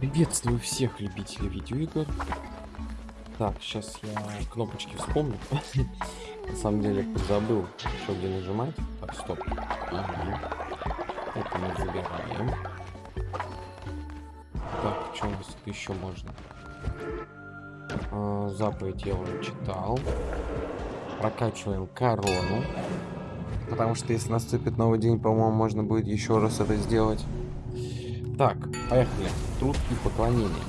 Приветствую всех любителей видеоигр. Так, сейчас я кнопочки вспомню. На самом деле, забыл, что где нажимать. Так, стоп. Это мы забираем. Так, что у нас еще можно? А, заповедь я уже читал. Прокачиваем корону. Потому что если наступит новый день, по-моему, можно будет еще раз это сделать. Так, поехали. Труд и поклонение.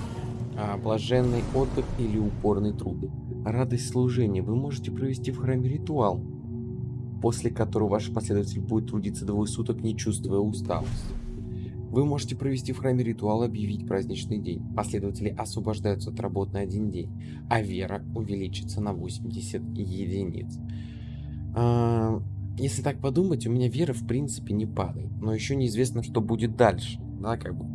А, блаженный отдых или упорный труд. Радость служения. Вы можете провести в храме ритуал, после которого ваш последователь будет трудиться двое суток, не чувствуя усталости. Вы можете провести в храме ритуал и объявить праздничный день. Последователи освобождаются от работы на один день, а вера увеличится на 80 единиц. А, если так подумать, у меня вера в принципе не падает, но еще неизвестно, что будет дальше да, как бы,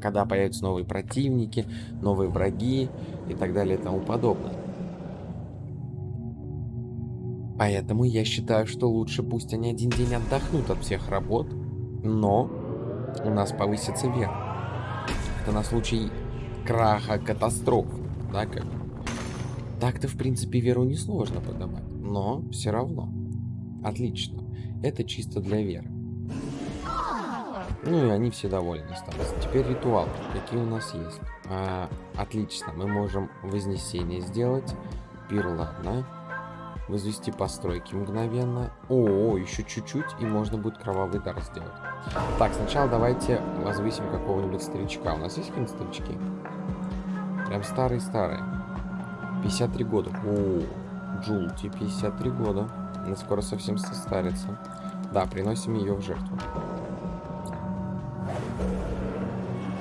когда появятся новые противники, новые враги и так далее и тому подобное. Поэтому я считаю, что лучше пусть они один день отдохнут от всех работ, но у нас повысится вера. Это на случай краха, катастроф, да, как Так-то, в принципе, веру несложно подавать, но все равно. Отлично. Это чисто для веры. Ну и они все довольны остались. Теперь ритуал. Какие у нас есть? А, отлично. Мы можем вознесение сделать. Пир, ладно. Возвести постройки мгновенно. О, еще чуть-чуть, и можно будет кровавый дар сделать. Так, сначала давайте возвысим какого-нибудь старичка. У нас есть какие-нибудь старички? Прям старые-старые. 53 года. О, Джулти, 53 года. Она скоро совсем состарится. Да, приносим ее в жертву.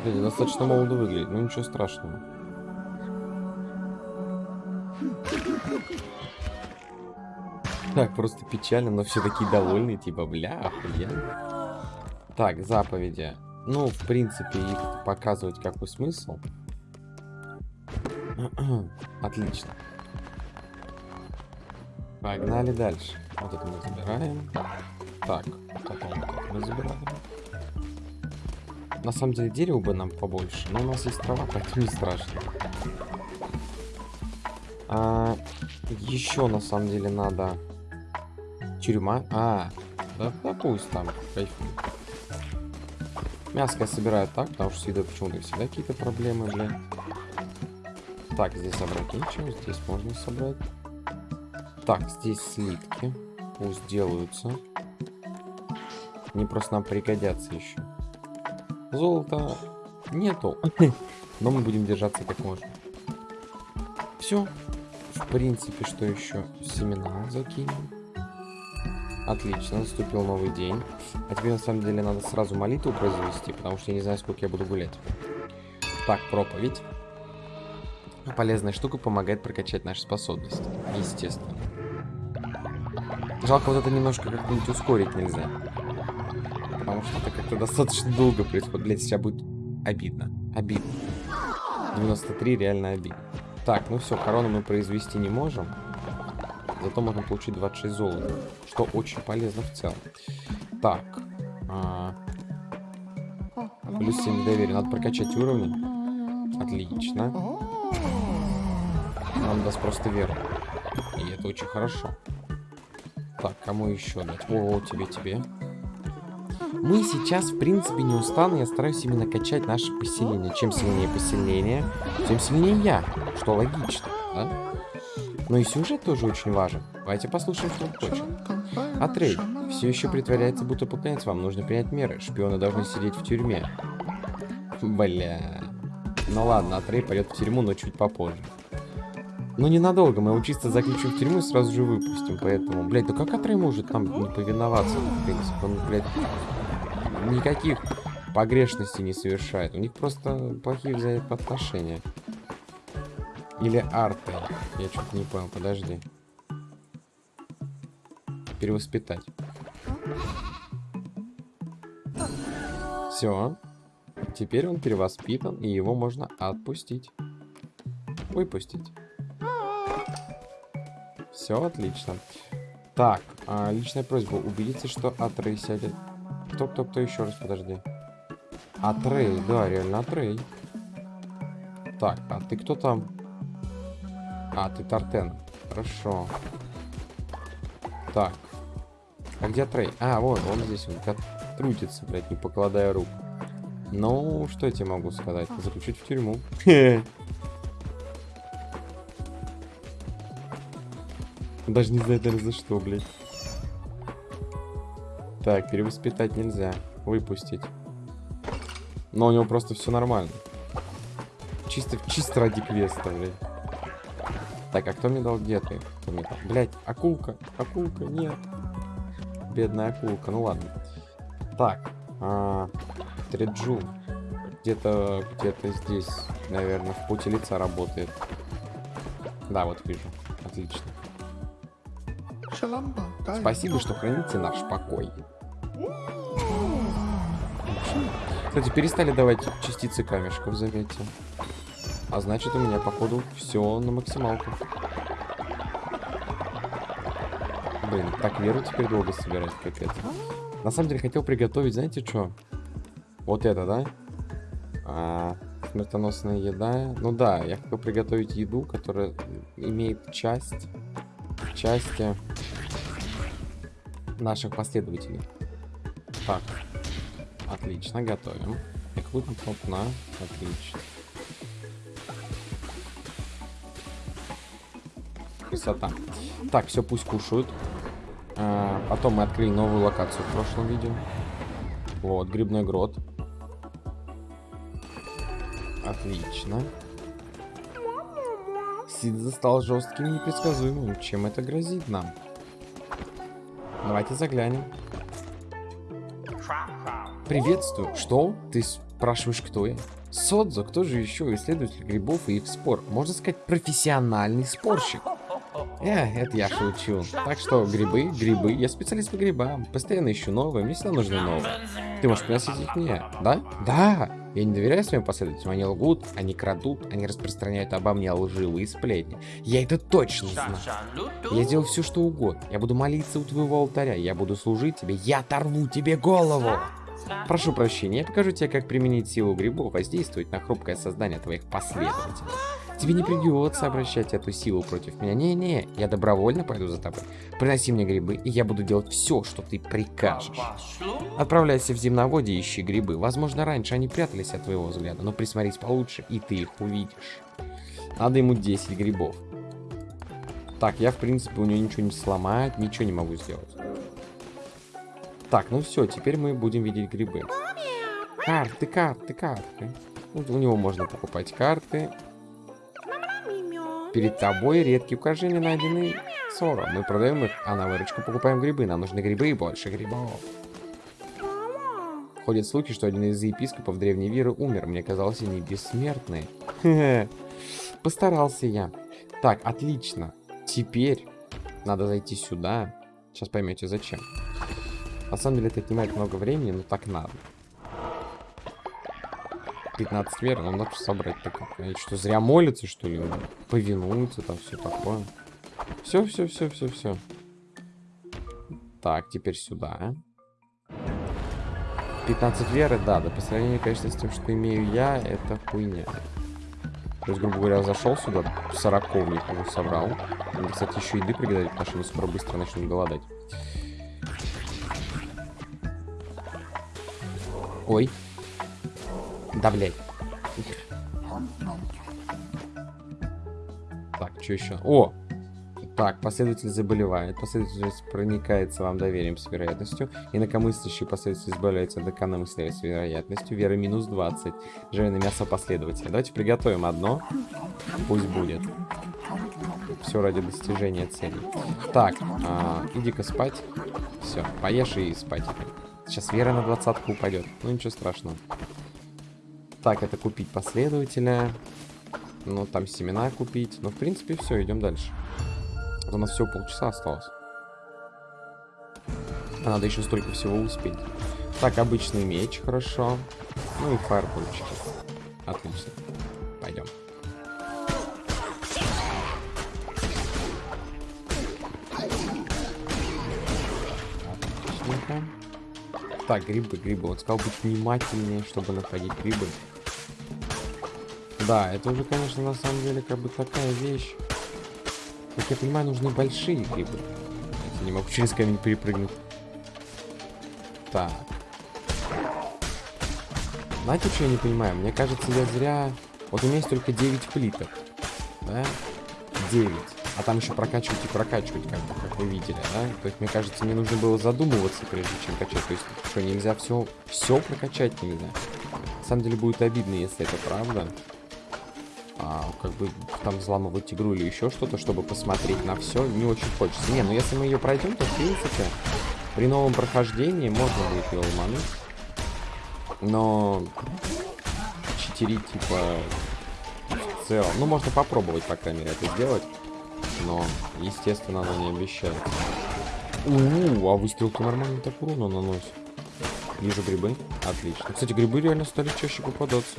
Кстати, достаточно молодо выглядит, но ничего страшного. Так, просто печально, но все такие довольные, типа, бля, охуенно. Так, заповеди. Ну, в принципе, их показывать какой смысл. Отлично. Погнали дальше. Вот это мы забираем. Так, потом мы забираем. На самом деле дерево бы нам побольше, но у нас есть трава, поэтому не страшно. А, еще на самом деле надо тюрьма. А, да, да пусть там кайфует. Мяско я собираю так, потому что с едой почему-то всегда какие-то проблемы, бля. Так, здесь собрать ничего, здесь можно собрать. Так, здесь слитки. Пусть делаются. Они просто нам пригодятся еще. Золота нету. Но мы будем держаться как можно. Все. В принципе, что еще? Семена закинем. Отлично, наступил новый день. А теперь на самом деле надо сразу молитву произвести, потому что я не знаю, сколько я буду гулять. Так, проповедь. Полезная штука помогает прокачать наши способности. Естественно. Жалко, вот это немножко как-нибудь ускорить нельзя. Потому что это как-то достаточно долго происходит. Блять, сейчас будет обидно. Обидно. 93 реально обидно. Так, ну все, корону мы произвести не можем. Зато можем получить 26 золота. Что очень полезно в целом. Так. А... Плюс 7 доверия. Надо прокачать уровни. Отлично. Нам даст просто веру. И это очень хорошо. Так, кому еще дать? О, тебе, тебе. Мы сейчас, в принципе, не устану. Я стараюсь именно качать наше поселение. Чем сильнее поселение, тем сильнее я. Что логично, да? Но и сюжет тоже очень важен. Давайте послушаем, что он хочет. Атрей все еще притворяется, будто поклоняется вам. Нужно принять меры. Шпионы должны сидеть в тюрьме. Бля. Ну ладно, Атрей пойдет в тюрьму, но чуть попозже. Ну ненадолго, мы его чисто заключим в тюрьму и сразу же выпустим, поэтому... Блядь, да как Атрей может там не повиноваться, в принципе? Он, блядь, никаких погрешностей не совершает. У них просто плохие взаимоотношения. Или арты. Я что-то не понял, подожди. Перевоспитать. Все. Теперь он перевоспитан, и его можно отпустить. Выпустить. Все отлично. Так, а, личная просьба. Убедиться, что сядет кто, кто, кто еще раз, подожди. Атрей, да, реально Атрей. Так, а ты кто там? А, ты Тартен. Хорошо. Так. А где Трей? А, вот, он здесь, он трутится, блядь, не покладая рук. Ну, что я тебе могу сказать? Заключить в тюрьму. Даже не знаю даже за что, блядь. Так, перевоспитать нельзя. Выпустить. Но у него просто все нормально. Чисто, чисто ради квеста, блядь. Так, а кто мне дал? Где ты? Кто мне дал? Блядь, акулка. Акулка, нет. Бедная акулка, ну ладно. Так, а, Треджу. Где-то, где-то здесь, наверное, в пути лица работает. Да, вот вижу. Отлично. Спасибо, что храните наш покой. Кстати, перестали давать частицы камешков, заметьте. А значит, у меня, походу, все на максималку. Блин, так веру теперь долго собирать, капец. На самом деле, хотел приготовить, знаете что? Вот это, да? А, смертоносная еда. Ну да, я хотел приготовить еду, которая имеет часть, части наших последователей. Так, отлично, готовим. Эквипмент на, отлично. Красота. Так, все, пусть кушают. А, потом мы открыли новую локацию в прошлом видео. Вот, грибной грот. Отлично. Сидза стал жестким и непредсказуемым. Чем это грозит нам? Давайте заглянем. Приветствую. Что? Ты спрашиваешь, кто я? Содзо, кто же еще исследователь грибов и их спор? Можно сказать, профессиональный спорщик. Э, это я шучу. Так что грибы, грибы, я специалист по грибам. Постоянно ищу новые, мне всегда нужны новые. Ты можешь приносить их мне, да? Да! Я не доверяю своим последователям, они лгут, они крадут, они распространяют обо мне лживые сплетни. Я это точно знаю. Я сделаю все, что угодно. Я буду молиться у твоего алтаря, я буду служить тебе, я оторву тебе голову! Прошу прощения, я покажу тебе, как применить силу грибов, воздействовать на хрупкое создание твоих последователей. Тебе не придется обращать эту силу против меня. Не-не, я добровольно пойду за тобой. Приноси мне грибы, и я буду делать все, что ты прикажешь. Отправляйся в земноводье и ищи грибы. Возможно, раньше они прятались от твоего взгляда, но присмотрись получше, и ты их увидишь. Надо ему 10 грибов. Так, я, в принципе, у него ничего не сломать, ничего не могу сделать. Так, ну все, теперь мы будем видеть грибы. Карты, карты, карты. Вот у него можно покупать карты. Перед тобой редкие украшения, найденные Соро. Мы продаем их, а на выручку покупаем грибы. Нам нужны грибы и больше грибов. Ходят слухи, что один из епископов древней веры умер. Мне казалось, они бессмертные. Постарался я. Так, отлично. Теперь надо зайти сюда. Сейчас поймете, зачем. На самом деле это отнимает много времени, но так надо. 15 вер, нам надо собрать так. Что, зря молится, что ли? Повинуется, там все такое. Все, все, все, все, все. Так, теперь сюда. 15 веры, да, да, по сравнению, конечно, с тем, что имею я, это хуйня. То есть, грубо говоря, зашел сюда, сороковник его собрал. Кстати, еще еды приготовить, потому что мы скоро быстро начнем голодать. Ой. Да, блядь. Так, что еще? О! Так, последователь заболевает, последователь проникается вам доверием с вероятностью, инакомыслящий последователь избавляется от инакомыслия с вероятностью, вера минус 20, жареное мясо последователя. Давайте приготовим одно, пусть будет. Все ради достижения цели. Так, а, иди-ка спать. Все, поешь и спать. Сейчас вера на двадцатку упадет. Ну ничего страшного. Так, это купить последователя. Ну, там семена купить. Ну, в принципе, все, идем дальше. У нас всего полчаса осталось. А надо еще столько всего успеть. Так, обычный меч, хорошо. Ну и фаербольчики. Отлично. Пойдем. Так, грибы, грибы. Вот сказал быть внимательнее, чтобы находить грибы. Да, это уже, конечно, на самом деле, как бы такая вещь. Как я понимаю, нужны большие грибы. Я не могу через камень перепрыгнуть. Так. Знаете, что я не понимаю? Мне кажется, я зря... Вот у меня есть только 9 плиток. Да? 9. А там еще прокачивать и прокачивать, как, как вы видели, да? То есть, мне кажется, мне нужно было задумываться, прежде чем качать. То есть, что, нельзя все, все прокачать нельзя? На самом деле, будет обидно, если это правда. А, как бы там взламывать игру или еще что-то, чтобы посмотреть на все, не очень хочется. Не, ну если мы ее пройдем, то, в принципе, при новом прохождении можно будет ее ломануть. Но читерить, типа, в целом... Ну, можно попробовать, по крайней мере, это сделать. Но, естественно, она не обещает. У, -у, -у а выстрелки нормально так урона наносит. Вижу грибы. Отлично. Кстати, грибы реально стали чаще попадаться.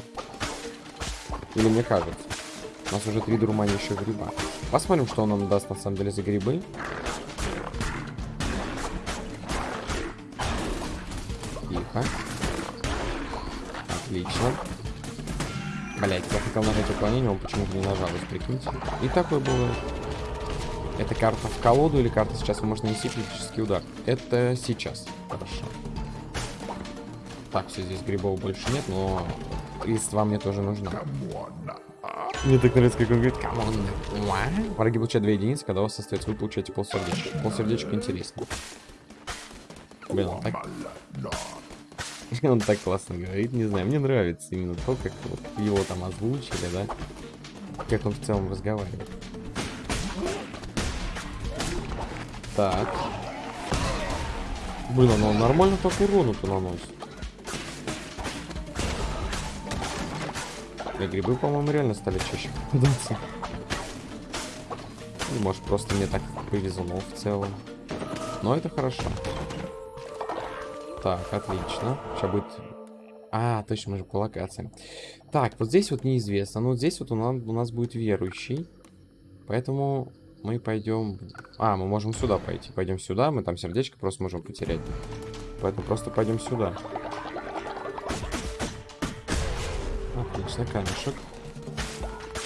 Или мне кажется. У нас уже три еще гриба. Посмотрим, что он нам даст на самом деле за грибы. Тихо. Отлично. Блять, я хотел нажать уклонение, он почему-то не нажал, прикиньте. И такое бывает. Это карта в колоду или карта сейчас вы можете нанести критический удар? Это сейчас. Хорошо. Так, все, здесь грибов больше нет, но листва мне тоже нужна. Мне так нравится, как он говорит, come on. Враги получают 2 единицы, когда у вас остается, вы получаете полсердечка. Полсердечка интересно. Блин, он так... он так классно говорит, не знаю, мне нравится именно то, как его там озвучили, да? Как он в целом разговаривает. Так. Блин, ну он нормально так урону-то наносит. И грибы, по-моему, реально стали чаще попадаться. Ну, может, просто мне так повезло в целом. Но это хорошо. Так, отлично. Сейчас будет... А, точно, мы же по локациям. Так, вот здесь вот неизвестно. Вот здесь вот у нас, у нас будет верующий. Поэтому мы пойдем... А, мы можем сюда пойти. Пойдем сюда, мы там сердечко просто можем потерять. Поэтому просто пойдем сюда. Отлично, камешек.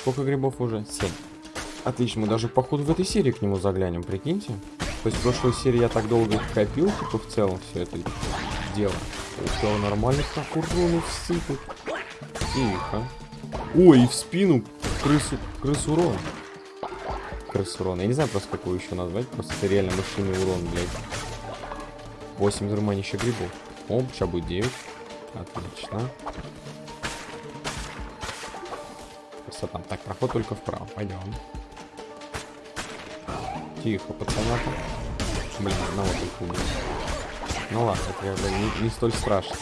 Сколько грибов уже? Семь. Отлично, мы даже походу в этой серии к нему заглянем, прикиньте. То есть в прошлой серии я так долго копил, типа в целом все это дело. Все нормально так урону всыпать. Тихо. Ой, в спину крысу, крысу урон. Крысу урон. Я не знаю просто какой еще назвать, просто это реально машинный урон, блядь. 8 зарманища грибов. О, сейчас будет 9. Отлично. Красота. Так, проход только вправо. Пойдем. Тихо, пацаната. Блин, одного только убил. Ну ладно, это как не, не столь страшно.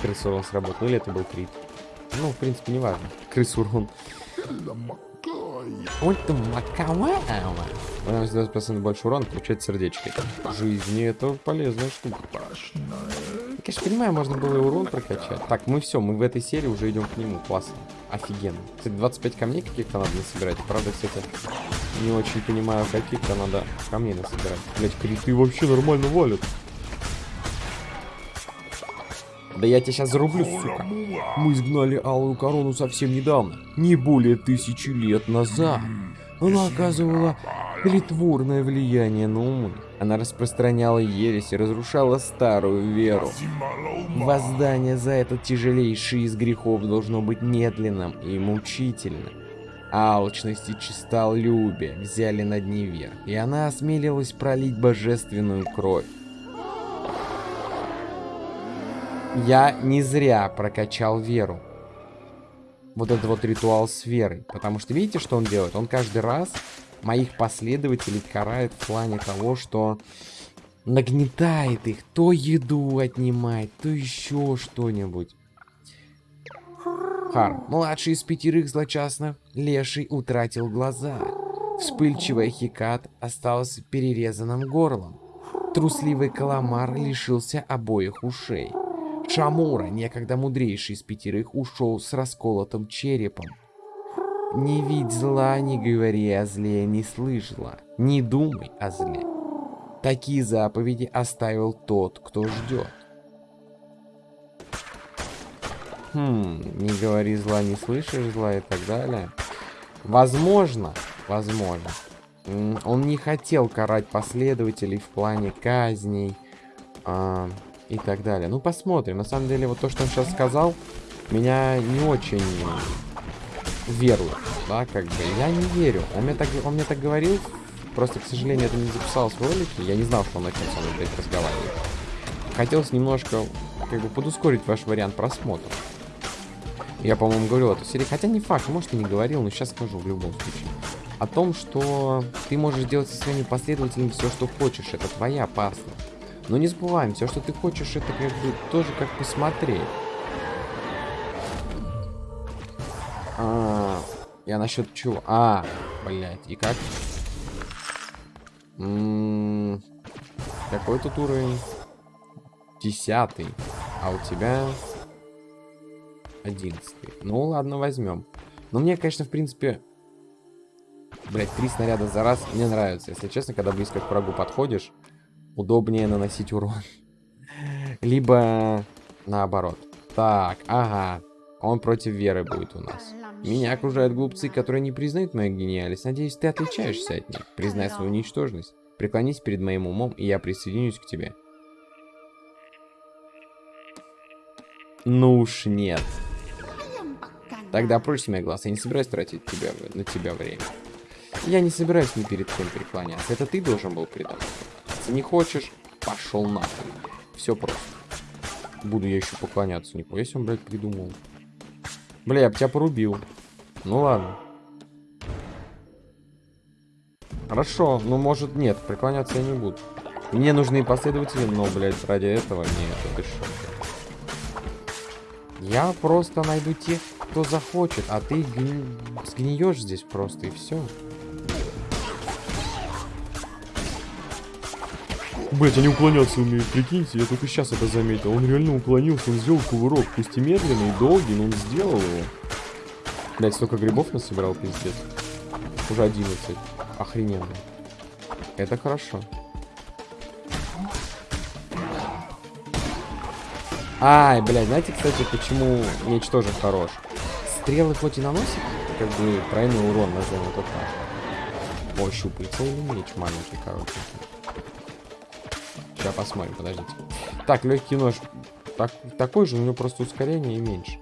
Крыс урон сработал. Или это был крит. Ну, в принципе, не важно. Крыс урон. Вот ты маковая. Она 20% больше урона, получает сердечко. Жизни это полезная штука. Я, конечно, понимаю, можно было и урон прокачать. Так, мы все, мы в этой серии уже идем к нему. Классно. Офигенно. Кстати, 25 камней каких-то надо насобирать. Правда, кстати, не очень понимаю, каких-то надо камней насобирать. Блять, криты вообще нормально валят. Да я тебя сейчас зарублю, сука. Мы изгнали Алую Корону совсем недавно. Не более тысячи лет назад. Она оказывала притворное влияние на умы. Она распространяла ересь и разрушала старую веру. Воздание за этот тяжелейший из грехов должно быть медленным и мучительным. Алчность и честолюбие взяли над ней верх, и она осмелилась пролить божественную кровь. Я не зря прокачал веру. Вот этот вот ритуал с верой. Потому что видите, что он делает? Он каждый раз моих последователей карает в плане того, что нагнетает их, то еду отнимает, то еще что-нибудь. Хар, младший из пятерых злочастных, леший утратил глаза. Вспыльчивый хикат остался перерезанным горлом. Трусливый каламар лишился обоих ушей. Шамура, некогда мудрейший из пятерых, ушел с расколотым черепом. Не видь зла, не говори о зле, не слышь зла, не думай о зле. Такие заповеди оставил тот, кто ждет. Хм, не говори зла, не слышишь зла и так далее. Возможно, возможно. Он не хотел карать последователей в плане казней а, и так далее. Ну, посмотрим. На самом деле, вот то, что он сейчас сказал, меня не очень верует, да, как бы. Я не верю. Он мне так, он мне так говорил, просто, к сожалению, это не записалось в ролике. Я не знал, что он начнет со мной, блядь, разговаривать. Хотелось немножко, как бы, подускорить ваш вариант просмотра. Я, по-моему, говорил эту серию. Хотя не факт, может, и не говорил, но сейчас скажу в любом случае. О том, что ты можешь делать со своими последователями все, что хочешь. Это твоя паства. Но не забываем, все, что ты хочешь, это как бы тоже как посмотреть. А, я насчет чего? А, блядь, и как? М -м какой тут уровень? Десятый. А у тебя Одиннадцатый. Ну, ладно, возьмем. Но мне, конечно, в принципе... Блять, три снаряда за раз мне нравится. Если честно, когда близко к врагу подходишь, удобнее наносить урон. Либо наоборот. Так, ага. Он против веры будет у нас. Меня окружают глупцы, которые не признают мою гениальность. Надеюсь, ты отличаешься от них. Признай свою ничтожность. Преклонись перед моим умом, и я присоединюсь к тебе. Ну уж нет. Тогда прочь мой глаз, я не собираюсь тратить тебя, на тебя время. Я не собираюсь ни перед кем преклоняться. Это ты должен был Если не хочешь, пошел нахуй. Все просто. Буду я еще поклоняться. Нихуя себе он, блядь, придумал. Бля, я бы тебя порубил. Ну ладно. Хорошо, ну может нет, преклоняться я не буду. Мне нужны последователи, но, блядь, ради этого нет, это что? Я просто найду тех, кто захочет, а ты гни... сгниешь здесь просто и все. Блять, они уклоняться умеют, прикиньте, я только сейчас это заметил. Он реально уклонился, он сделал кувырок, пусть и медленный, и долгий, но он сделал его. Блять, столько грибов насобирал, пиздец. Уже 11. Охрененно. Это хорошо. Ай, блядь, знаете, кстати, почему меч тоже хорош? Стрелы хоть и наносят, как бы, тройной урон, назовем это так. О, щупальца или меч маленький, короче. Сейчас посмотрим, подождите. Так, легкий нож. Так, такой же, у него просто ускорение и меньше.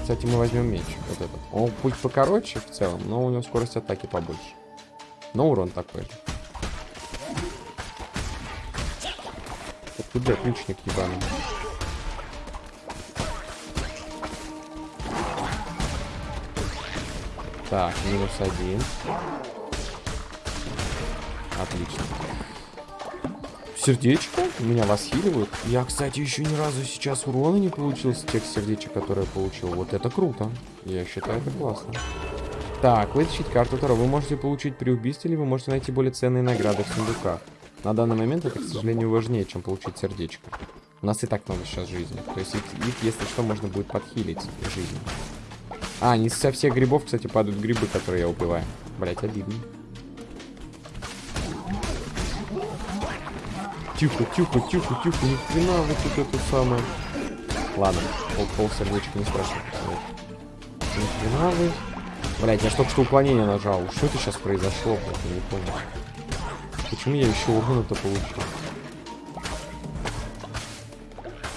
Кстати, мы возьмем меч. Вот этот. Он путь покороче в целом, но у него скорость атаки побольше. Но урон такой же. Куда ключник ебаный? Так, минус один. Отлично. Сердечко меня восхиливают. Я, кстати, еще ни разу сейчас урона не получил с тех сердечек, которые я получил. Вот это круто. Я считаю, это классно. Так, вытащить карту Таро вы можете получить при убийстве, или вы можете найти более ценные награды в сундуках. На данный момент это, к сожалению, важнее, чем получить сердечко. У нас и так много сейчас жизни. То есть их, их если что, можно будет подхилить жизнь. А, не со всех грибов, кстати, падают грибы, которые я убиваю. Блять, обидно. Тихо, тихо, тихо, тихо, ни хрена вот тут это самое. Ладно, пол, пол сердечка не спрашивай. Ни хрена вы. Блять, я только что уклонение нажал. Что это сейчас произошло? Я не понял. Почему я еще урона-то получил?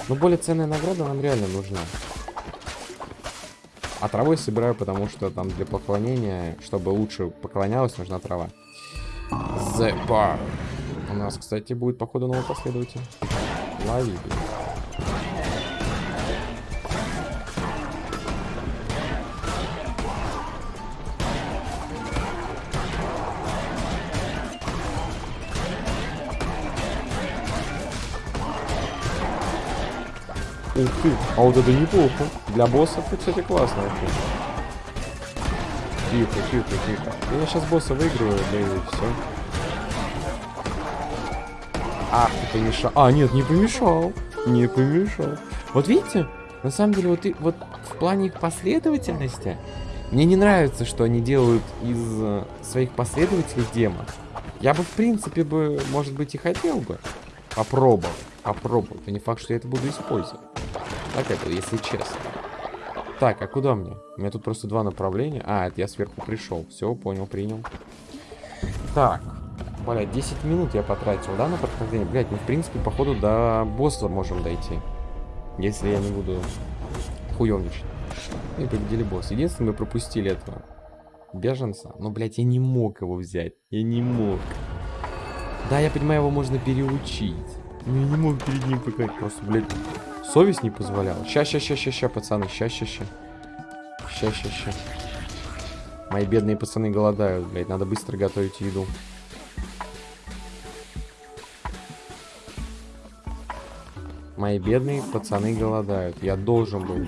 Но более ценная награда нам реально нужна. А травой собираю, потому что там для поклонения, чтобы лучше поклонялась, нужна трава. The bar. У нас, кстати, будет, походу, новый последователь. Лови. Ух ты, а вот это неплохо. Для боссов кстати, классно. Тихо, тихо, тихо. Я сейчас босса выиграю, да и все. Ах, ты помешал. А, нет, не помешал. Не помешал. Вот видите, на самом деле, вот, и, вот в плане их последовательности, мне не нравится, что они делают из э, своих последователей демон. Я бы, в принципе, бы, может быть, и хотел бы попробовать. Попробовать. Но не факт, что я это буду использовать. Так это, если честно. Так, а куда мне? У меня тут просто два направления. А, это я сверху пришел. Все, понял, принял. Так. Блядь, 10 минут я потратил, да, на прохождение? Блядь, мы, в принципе, походу, до босса можем дойти. Если я не буду хуёвничать. И победили босс. Единственное, мы пропустили этого беженца. Но, блядь, я не мог его взять. Я не мог. Да, я понимаю, его можно переучить. Но я не мог перед ним показать. Просто, блядь, совесть не позволяла. Ща, ща, ща, ща, ща, пацаны. Ща, ща, ща. Ща, ща, ща. Мои бедные пацаны голодают, блядь. Надо быстро готовить еду. Мои бедные пацаны голодают. Я должен был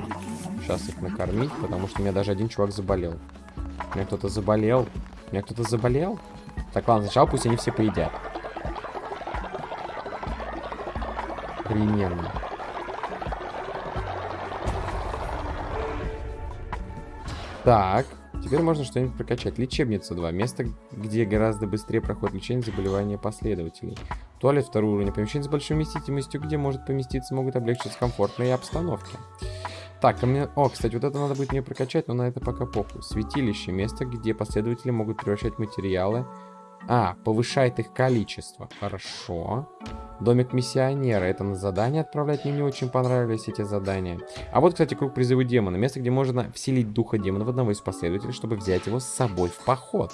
сейчас их накормить, потому что у меня даже один чувак заболел. У меня кто-то заболел. У меня кто-то заболел? Так, ладно, сначала пусть они все поедят. Охрененно. Так, теперь можно что-нибудь прокачать. Лечебница 2. Место, где гораздо быстрее проходит лечение заболевания последователей. Туалет второго уровня. Помещение с большой вместительностью, где может поместиться, могут облегчить комфортные обстановки. Так, ко мне... О, кстати, вот это надо будет мне прокачать, но на это пока похуй. Святилище. Место, где последователи могут превращать материалы. А, повышает их количество. Хорошо. Домик миссионера. Это на задание отправлять. Мне не очень понравились эти задания. А вот, кстати, круг призыва демона. Место, где можно вселить духа демона в одного из последователей, чтобы взять его с собой в поход.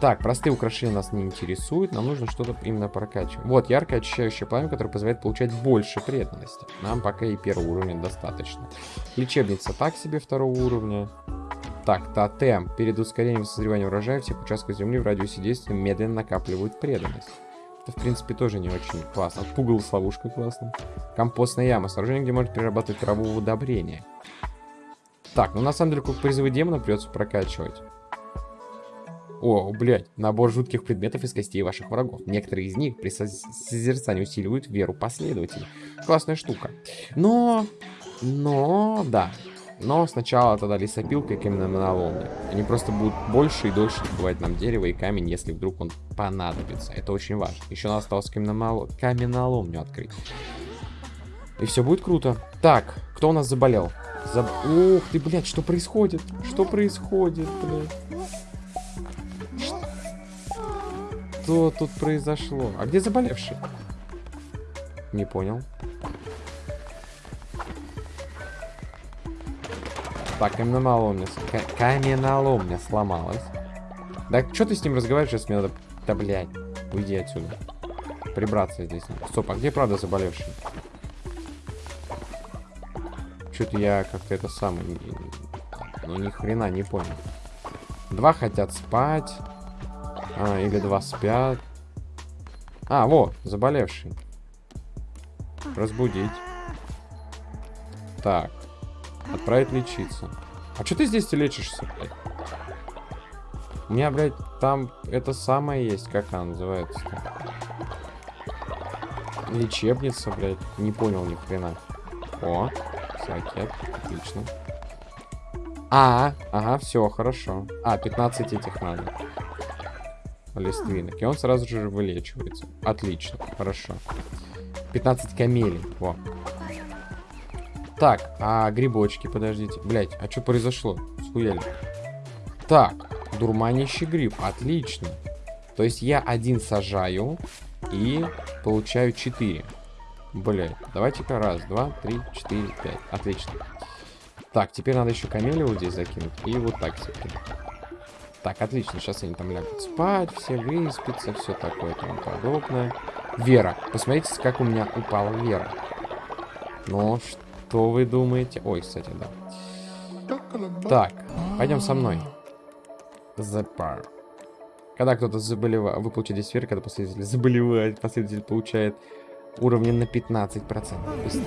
Так, простые украшения нас не интересуют, нам нужно что-то именно прокачивать. Вот, яркое очищающее пламя, которое позволяет получать больше преданности. Нам пока и первого уровня достаточно. Лечебница так себе второго уровня. Так, тотем. Перед ускорением созревания урожая всех участков земли в радиусе действия медленно накапливают преданность. Это, в принципе, тоже не очень классно. Пугал с ловушкой классно. Компостная яма. Сооружение, где можно перерабатывать траву в удобрение. Так, ну на самом деле, как призывы демона придется прокачивать. О, блядь, набор жутких предметов из костей ваших врагов. Некоторые из них при созерцании усиливают веру последователей. Классная штука. Но, но, да. Но сначала тогда лесопилка и каменоломня. Они просто будут больше и дольше добывать нам дерево и камень, если вдруг он понадобится. Это очень важно. Еще нам осталось каменолом... каменоломню открыть. И все будет круто. Так, кто у нас заболел? Заб... Ух ты, блядь, что происходит? Что происходит, блядь? Что тут произошло? А где заболевший? Не понял. Так, каменоломня, каменоломня сломалась. Да что ты с ним разговариваешь, сейчас мне надо... Да, блядь, уйди отсюда. Прибраться здесь. Стоп, а где правда заболевший? Что-то я как-то это самое... Ну, ни хрена не понял. Два хотят спать. А, или два спят. А, вот, заболевший. Разбудить. Так. Отправить лечиться. А что ты здесь лечишься, блядь? У меня, блядь, там это самое есть, как она называется -то? Лечебница, блядь. Не понял ни хрена. О, сакет, отлично. А, ага, все, хорошо. А, 15 этих надо листвинок. И он сразу же вылечивается. Отлично, хорошо. 15 камелей. Во. Так, а грибочки, подождите. Блять, а что произошло? Схуяли. Так, дурманящий гриб. Отлично. То есть я один сажаю и получаю 4. Блять, давайте-ка раз, два, три, четыре, пять. Отлично. Так, теперь надо еще камелию вот здесь закинуть. И вот так все. Так, отлично, сейчас они там лягут спать, все выспятся, все такое тому подобное. Вера. Посмотрите, как у меня упала Вера. Ну, что вы думаете? Ой, кстати, да. Так, пойдем со мной. Запар. Когда кто-то заболевает, вы получаете сферы, когда последователь заболевает, последователь получает уровни на 15% быстрее.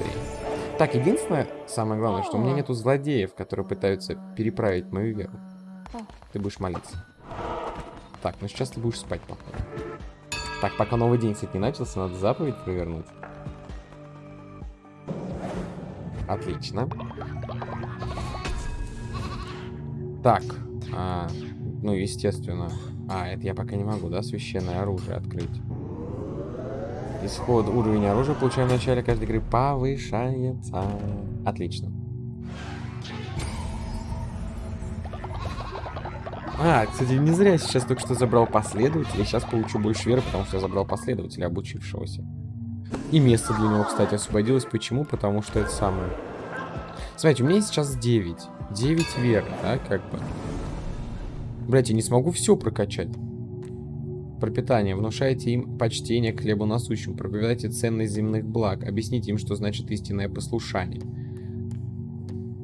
Так, единственное, самое главное, что у меня нету злодеев, которые пытаются переправить мою веру. Ты будешь молиться. Так, ну сейчас ты будешь спать, походу. Так, пока новый день, кстати, не начался, надо заповедь провернуть. Отлично. Так, а, ну, естественно. А, это я пока не могу, да, священное оружие открыть. Исход уровень оружия получаем в начале каждой игры повышается. Отлично. А, кстати, не зря сейчас только что забрал последователя. Сейчас получу больше веры, потому что я забрал последователя, обучившегося. И место для него, кстати, освободилось. Почему? Потому что это самое... Смотрите, у меня сейчас 9. 9 веры, да, как бы. Блять, я не смогу все прокачать. Пропитание. Внушайте им почтение к хлебу насущим. Проповедайте ценность земных благ. Объясните им, что значит истинное послушание.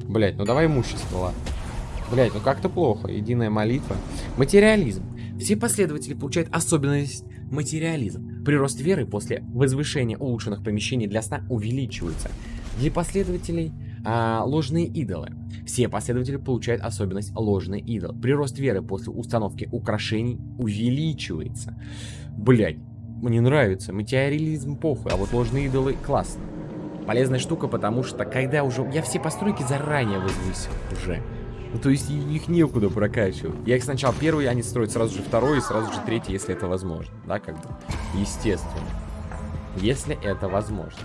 Блять, ну давай имущество, ладно. Блять, ну как-то плохо. Единая молитва. Материализм. Все последователи получают особенность материализм. Прирост веры после возвышения улучшенных помещений для сна увеличивается. Для последователей а, ложные идолы. Все последователи получают особенность ложный идол. Прирост веры после установки украшений увеличивается. Блять, мне нравится. Материализм похуй, а вот ложные идолы классно. Полезная штука, потому что когда уже... Я все постройки заранее возвысил уже. Ну, то есть их некуда прокачивать. Я их сначала первый, они строят сразу же второй и сразу же третий, если это возможно. Да, как бы. Естественно. Если это возможно.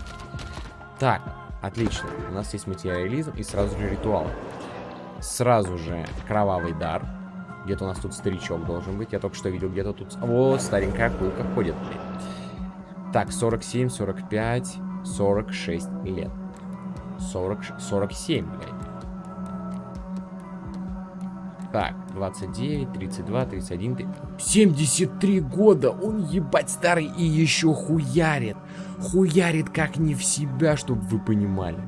Так, отлично. У нас есть материализм и сразу же ритуал. Сразу же кровавый дар. Где-то у нас тут старичок должен быть. Я только что видел где-то тут... О, старенькая акулка ходит, блин. Так, 47, 45, 46 лет. 40, 47, блядь. Так, 29, 32, 31, 3... 73 года! Он ебать старый и еще хуярит. Хуярит как не в себя, чтобы вы понимали.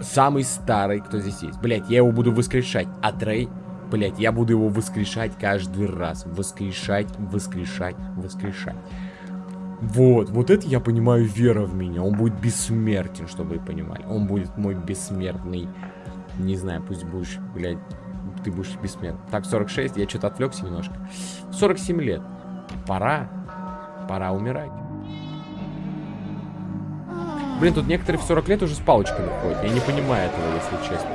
Самый старый, кто здесь есть. Блять, я его буду воскрешать. А Трей, блять, я буду его воскрешать каждый раз. Воскрешать, воскрешать, воскрешать. Вот, вот это я понимаю вера в меня. Он будет бессмертен, чтобы вы понимали. Он будет мой бессмертный не знаю, пусть будешь, блядь, ты будешь бессмертным. Так, 46, я что-то отвлекся немножко. 47 лет. Пора, пора умирать. Блин, тут некоторые в 40 лет уже с палочками ходят. Я не понимаю этого, если честно.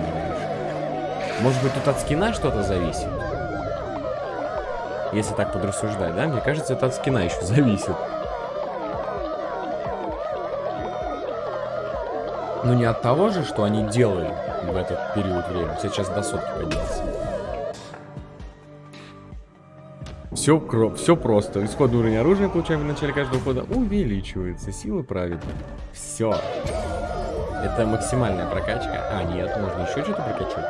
Может быть, тут от скина что-то зависит? Если так подрассуждать, да? Мне кажется, это от скина еще зависит. Но не от того же, что они делали в этот период времени. Сейчас до сотки поднялся. Все, кро... все просто. Исходный уровень оружия получаем в начале каждого хода увеличивается. Сила праведна. Все. Это максимальная прокачка. А, нет, можно еще что-то прокачать.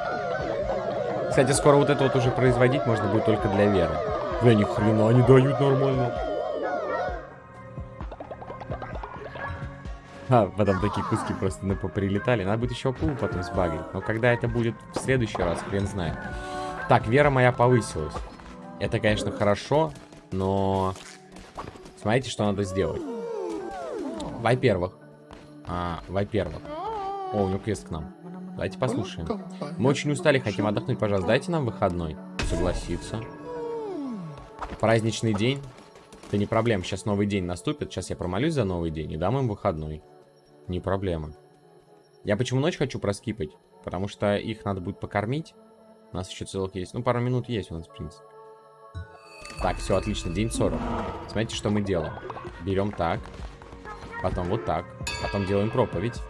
Кстати, скоро вот это вот уже производить можно будет только для веры. Бля, ни хрена они дают нормально. А, потом такие куски просто ну, прилетали. Надо будет еще акулу потом сбагрить. Но когда это будет в следующий раз, хрен знает. Так, вера моя повысилась. Это, конечно, хорошо, но... Смотрите, что надо сделать. Во-первых. А, Во-первых. О, у него квест к нам. Давайте послушаем. Мы очень устали, хотим отдохнуть. Пожалуйста, дайте нам выходной. Согласиться. Праздничный день. Это не проблема. Сейчас новый день наступит. Сейчас я промолюсь за новый день и дам им выходной. Не проблема. Я почему ночь хочу проскипать? Потому что их надо будет покормить. У нас еще целых есть. Ну, пару минут есть у нас, в принципе. Так, все, отлично. День 40. Смотрите, что мы делаем. Берем так. Потом вот так. Потом делаем проповедь.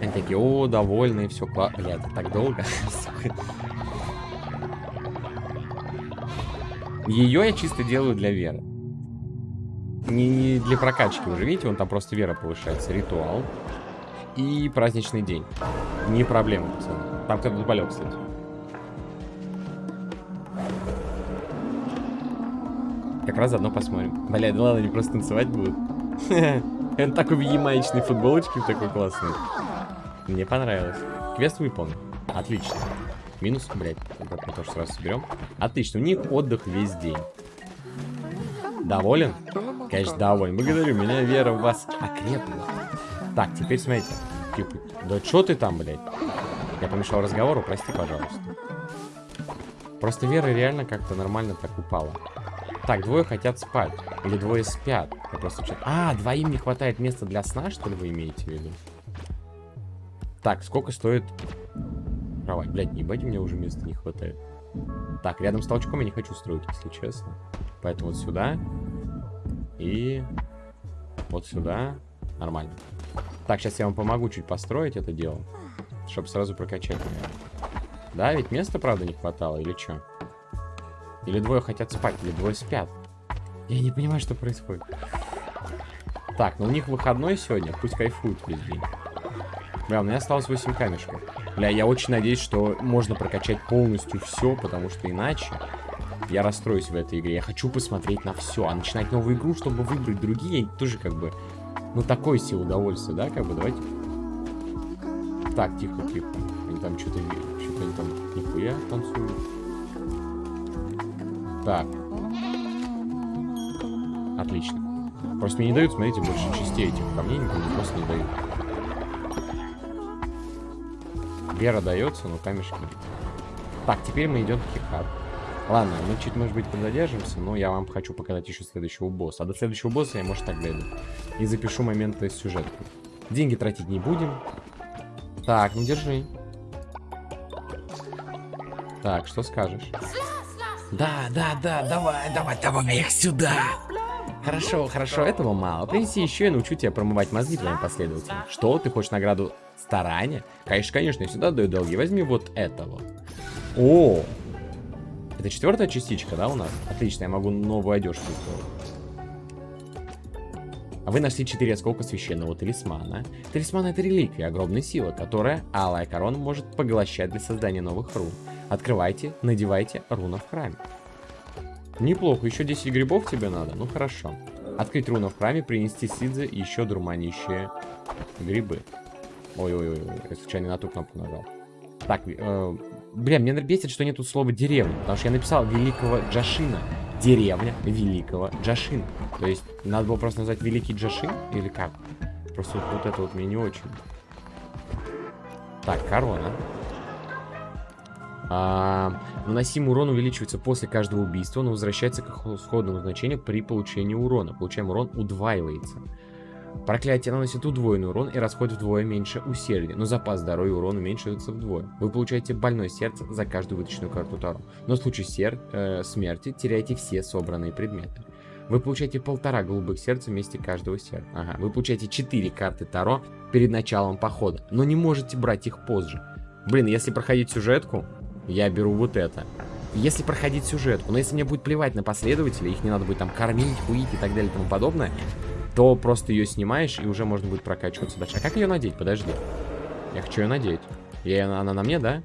Они такие, о, довольные, все классно. Бля, это так долго. Ее я чисто делаю для веры. Не, не для прокачки, уже видите, он там просто вера повышается. Ритуал. И праздничный день. Не проблема, пацаны. Там кто-то болел, кстати. Как раз заодно посмотрим. Бля, да ладно, они просто танцевать будут. Он такой в ямаечной футболочке, такой классный. Мне понравилось. Квест выполнен. Отлично. Минус, блядь, мы тоже сразу соберем. Отлично, у них отдых весь день. Доволен? Конечно, доволен. Благодарю, меня вера в вас окрепла. Так, теперь смотрите. Типа, да что ты там, блядь? Я помешал разговору, прости, пожалуйста. Просто вера реально как-то нормально так упала. Так, двое хотят спать. Или двое спят. Я просто А, двоим не хватает места для сна, что ли, вы имеете в виду? Так, сколько стоит кровать? Блядь, не ебать, меня уже места не хватает. Так, рядом с толчком я не хочу строить, если честно. Поэтому вот сюда. И вот сюда. Нормально. Так, сейчас я вам помогу чуть построить это дело. Чтобы сразу прокачать, наверное. Да, ведь места, правда, не хватало, или что? Или двое хотят спать, или двое спят. Я не понимаю, что происходит. Так, ну у них выходной сегодня, пусть кайфуют весь день. Бля, у меня осталось 8 камешков. Бля, я очень надеюсь, что можно прокачать полностью все, потому что иначе я расстроюсь в этой игре. Я хочу посмотреть на все, а начинать новую игру, чтобы выбрать другие, тоже как бы, ну такое себе удовольствие, да, как бы, давайте. Так, тихо, тихо. Они там что-то что-то они там нихуя танцуют. Так. Отлично. Просто мне не дают, смотрите, больше частей этих камней, никому просто не дают. Вера дается, но камешки. Так, теперь мы идем к Хикару. Ладно, мы чуть, может быть, подзадержимся, но я вам хочу показать еще следующего босса. А до следующего босса я, может, так дойду. И запишу моменты сюжета. Деньги тратить не будем. Так, ну держи. Так, что скажешь? Да, да, да, давай, давай, давай их сюда. Хорошо, хорошо, этого мало. Принеси еще, я научу тебя промывать мозги твоим последователям. Что, ты хочешь награду старания? Конечно, конечно, я всегда даю долги. Возьми вот этого. О, это четвертая частичка, да, у нас? Отлично, я могу новую одежку сделать. А вы нашли четыре осколка священного талисмана. Талисман это реликвия огромной силы, которая алая корона может поглощать для создания новых рун. Открывайте, надевайте руна в храме. Неплохо, еще 10 грибов тебе надо? Ну хорошо. Открыть руну в храме, принести сидзы и еще дурманящие грибы. Ой-ой-ой, я случайно на ту кнопку нажал. Так, э, бля, мне бесит, что нету слова деревня, потому что я написал великого Джашина. Деревня великого Джашина. То есть, надо было просто назвать великий Джашин, или как? Просто вот, это вот мне не очень. Так, корона. А, наносимый урон увеличивается после каждого убийства, но возвращается к исходному значению при получении урона. Получаемый урон удваивается. Проклятие наносит удвоенный урон и расходит вдвое меньше усердия, но запас здоровья урона уменьшается вдвое. Вы получаете больное сердце за каждую вытащенную карту Таро, но в случае сер э, смерти теряете все собранные предметы. Вы получаете полтора голубых сердца вместе каждого сердца. Ага. Вы получаете 4 карты Таро перед началом похода, но не можете брать их позже. Блин, если проходить сюжетку, я беру вот это. Если проходить сюжетку, но если мне будет плевать на последователей, их не надо будет там кормить, хуить и так далее и тому подобное, то просто ее снимаешь и уже можно будет прокачиваться дальше. А как ее надеть? Подожди. Я хочу ее надеть. Я, она на мне, да?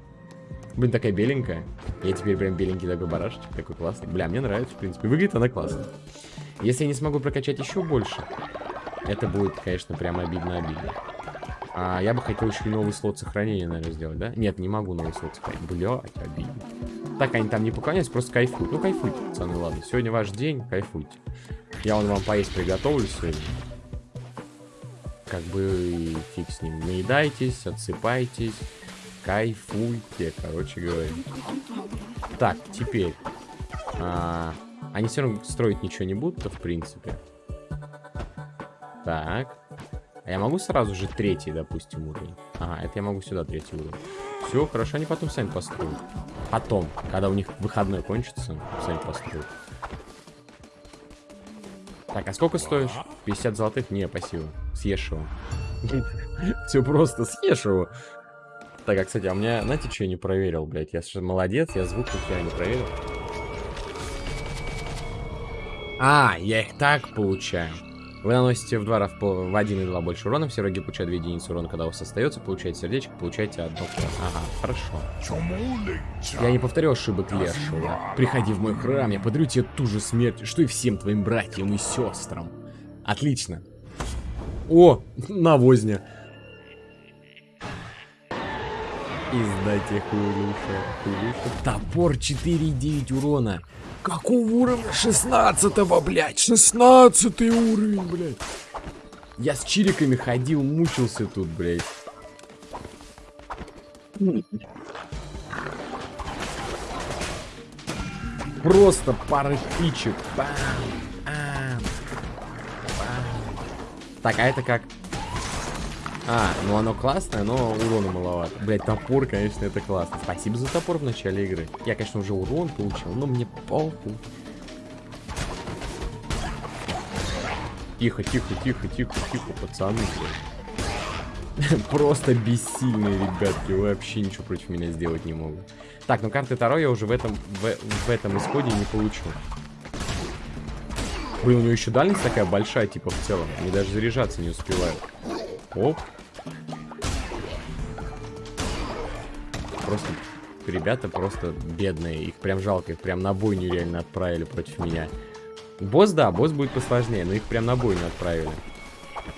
Блин, такая беленькая. Я теперь прям беленький такой барашечек, такой классный. Бля, мне нравится, в принципе. Выглядит она классно. Если я не смогу прокачать еще больше, это будет, конечно, прям обидно-обидно. А я бы хотел еще новый слот сохранения, наверное, сделать, да? Нет, не могу новый слот сохранения. Блядь, обидно. Так, они там не поклоняются, просто кайфуют. Ну, кайфуйте, пацаны, ладно. Сегодня ваш день, кайфуйте. Я вон вам поесть приготовлю сегодня. Как бы фиг с ним. Наедайтесь, отсыпайтесь, кайфуйте, короче говоря. Так, теперь. А, они все равно строить ничего не будут, в принципе. Так. А я могу сразу же третий, допустим, уровень? Ага, это я могу сюда третий уровень. Все, хорошо, они потом сами построят. Потом, когда у них выходной кончится, сами построят. Так, а сколько стоишь? 50 золотых? Не, спасибо. Съешь его. Все просто, съешь его. Так, а, кстати, а у меня, знаете, что я не проверил, блядь? Я же молодец, я звук я не проверил. А, я их так получаю. Вы наносите в два раза в один и два больше урона. Все враги получают 2 единицы урона, когда у вас остается. Получаете сердечко, получаете одно. Ага, хорошо. Я не повторю ошибок Лешего. Приходи в мой храм, я подарю тебе ту же смерть, что и всем твоим братьям и сестрам. Отлично. О, навозня. Издайте хулюша. Топор 4,9 урона. Какого уровня? 16 блядь. 16 уровень, блядь. Я с чириками ходил, мучился тут, блядь. Просто пары. Бам, бам, бам. Так, а это как? А, ну оно классное, но урона маловато. Блять, топор, конечно, это классно. Спасибо за топор в начале игры. Я, конечно, уже урон получил, но мне похуй. Тихо, тихо, тихо, тихо, тихо, пацаны. Просто бессильные, ребятки. Вообще ничего против меня сделать не могут. Так, ну карты Таро я уже в этом, в, в этом исходе не получу. Блин, у него еще дальность такая большая, типа, в целом. Они даже заряжаться не успевают. Оп. Просто ребята просто бедные. Их прям жалко, их прям на бойню реально отправили против меня. Босс, да, босс будет посложнее, но их прям на бойню отправили.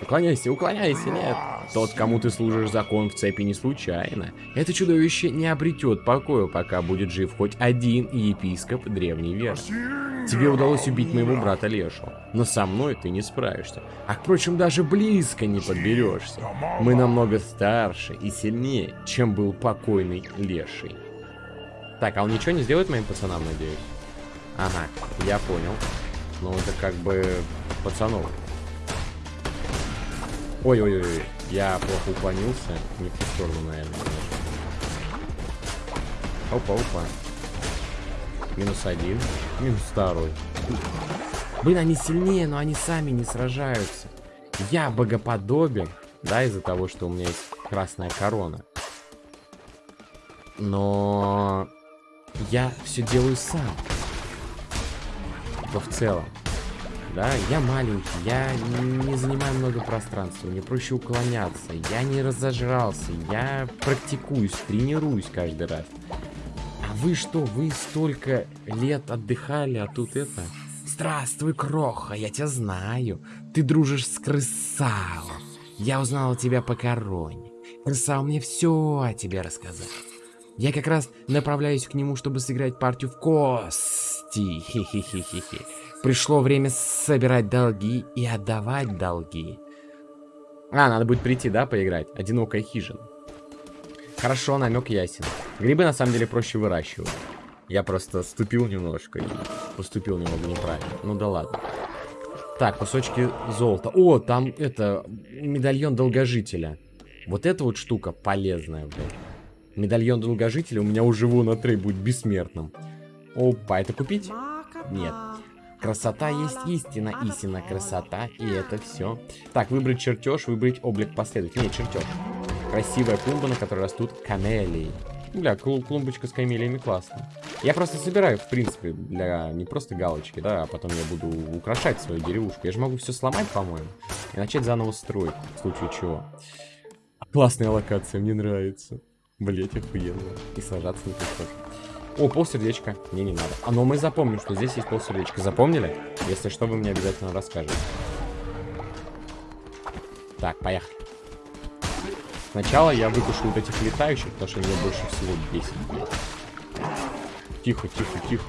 Уклоняйся, уклоняйся, нет. Тот, кому ты служишь закон в цепи не случайно. Это чудовище не обретет покоя, пока будет жив хоть один епископ древней веры. Тебе удалось убить моего брата Лешу, но со мной ты не справишься. А, впрочем, даже близко не подберешься. Мы намного старше и сильнее, чем был покойный Леший. Так, а он ничего не сделает моим пацанам, надеюсь? Ага, я понял. Ну, это как бы пацанов. Ой-ой-ой, я плохо уклонился. Не в ту сторону, наверное. Опа-опа. Минус один. Минус второй. Блин, они сильнее, но они сами не сражаются. Я богоподобен, да, из-за того, что у меня есть красная корона. Но я все делаю сам. Типа в целом. Да, я маленький, я не занимаю много пространства, мне проще уклоняться, я не разожрался, я практикуюсь, тренируюсь каждый раз. А вы что, вы столько лет отдыхали, а тут это... Здравствуй, Кроха, я тебя знаю. Ты дружишь с Крысао. Я узнал тебя по короне. Крысао мне все о тебе рассказал. Я как раз направляюсь к нему, чтобы сыграть партию в кости. Хе-хе-хе-хе-хе. Пришло время собирать долги и отдавать долги. А, надо будет прийти, да, поиграть? Одинокая хижина. Хорошо, намек ясен. Грибы на самом деле проще выращивать. Я просто ступил немножко и поступил немного неправильно. Ну да ладно. Так, кусочки золота. О, там это, медальон долгожителя. Вот эта вот штука полезная, блядь. Медальон долгожителя у меня уже вон на трей будет бессмертным. Опа, это купить? Нет. Красота есть истина, истина красота, и это все. Так, выбрать чертеж, выбрать облик последователя. Нет, чертеж. Красивая клумба, на которой растут камелии. Бля, клу клумбочка с камелиями классно. Я просто собираю, в принципе, для не просто галочки, да, а потом я буду украшать свою деревушку. Я же могу все сломать, по-моему, и начать заново строить, в случае чего. Классная локация, мне нравится. Блять, охуенно. И сажаться на тоже. О, полсердечка. Мне не надо. А но мы запомним, что здесь есть полсердечка. Запомнили? Если что, вы мне обязательно расскажете. Так, поехали. Сначала я выпущу вот этих летающих, потому что меня больше всего бесит. Тихо, тихо, тихо.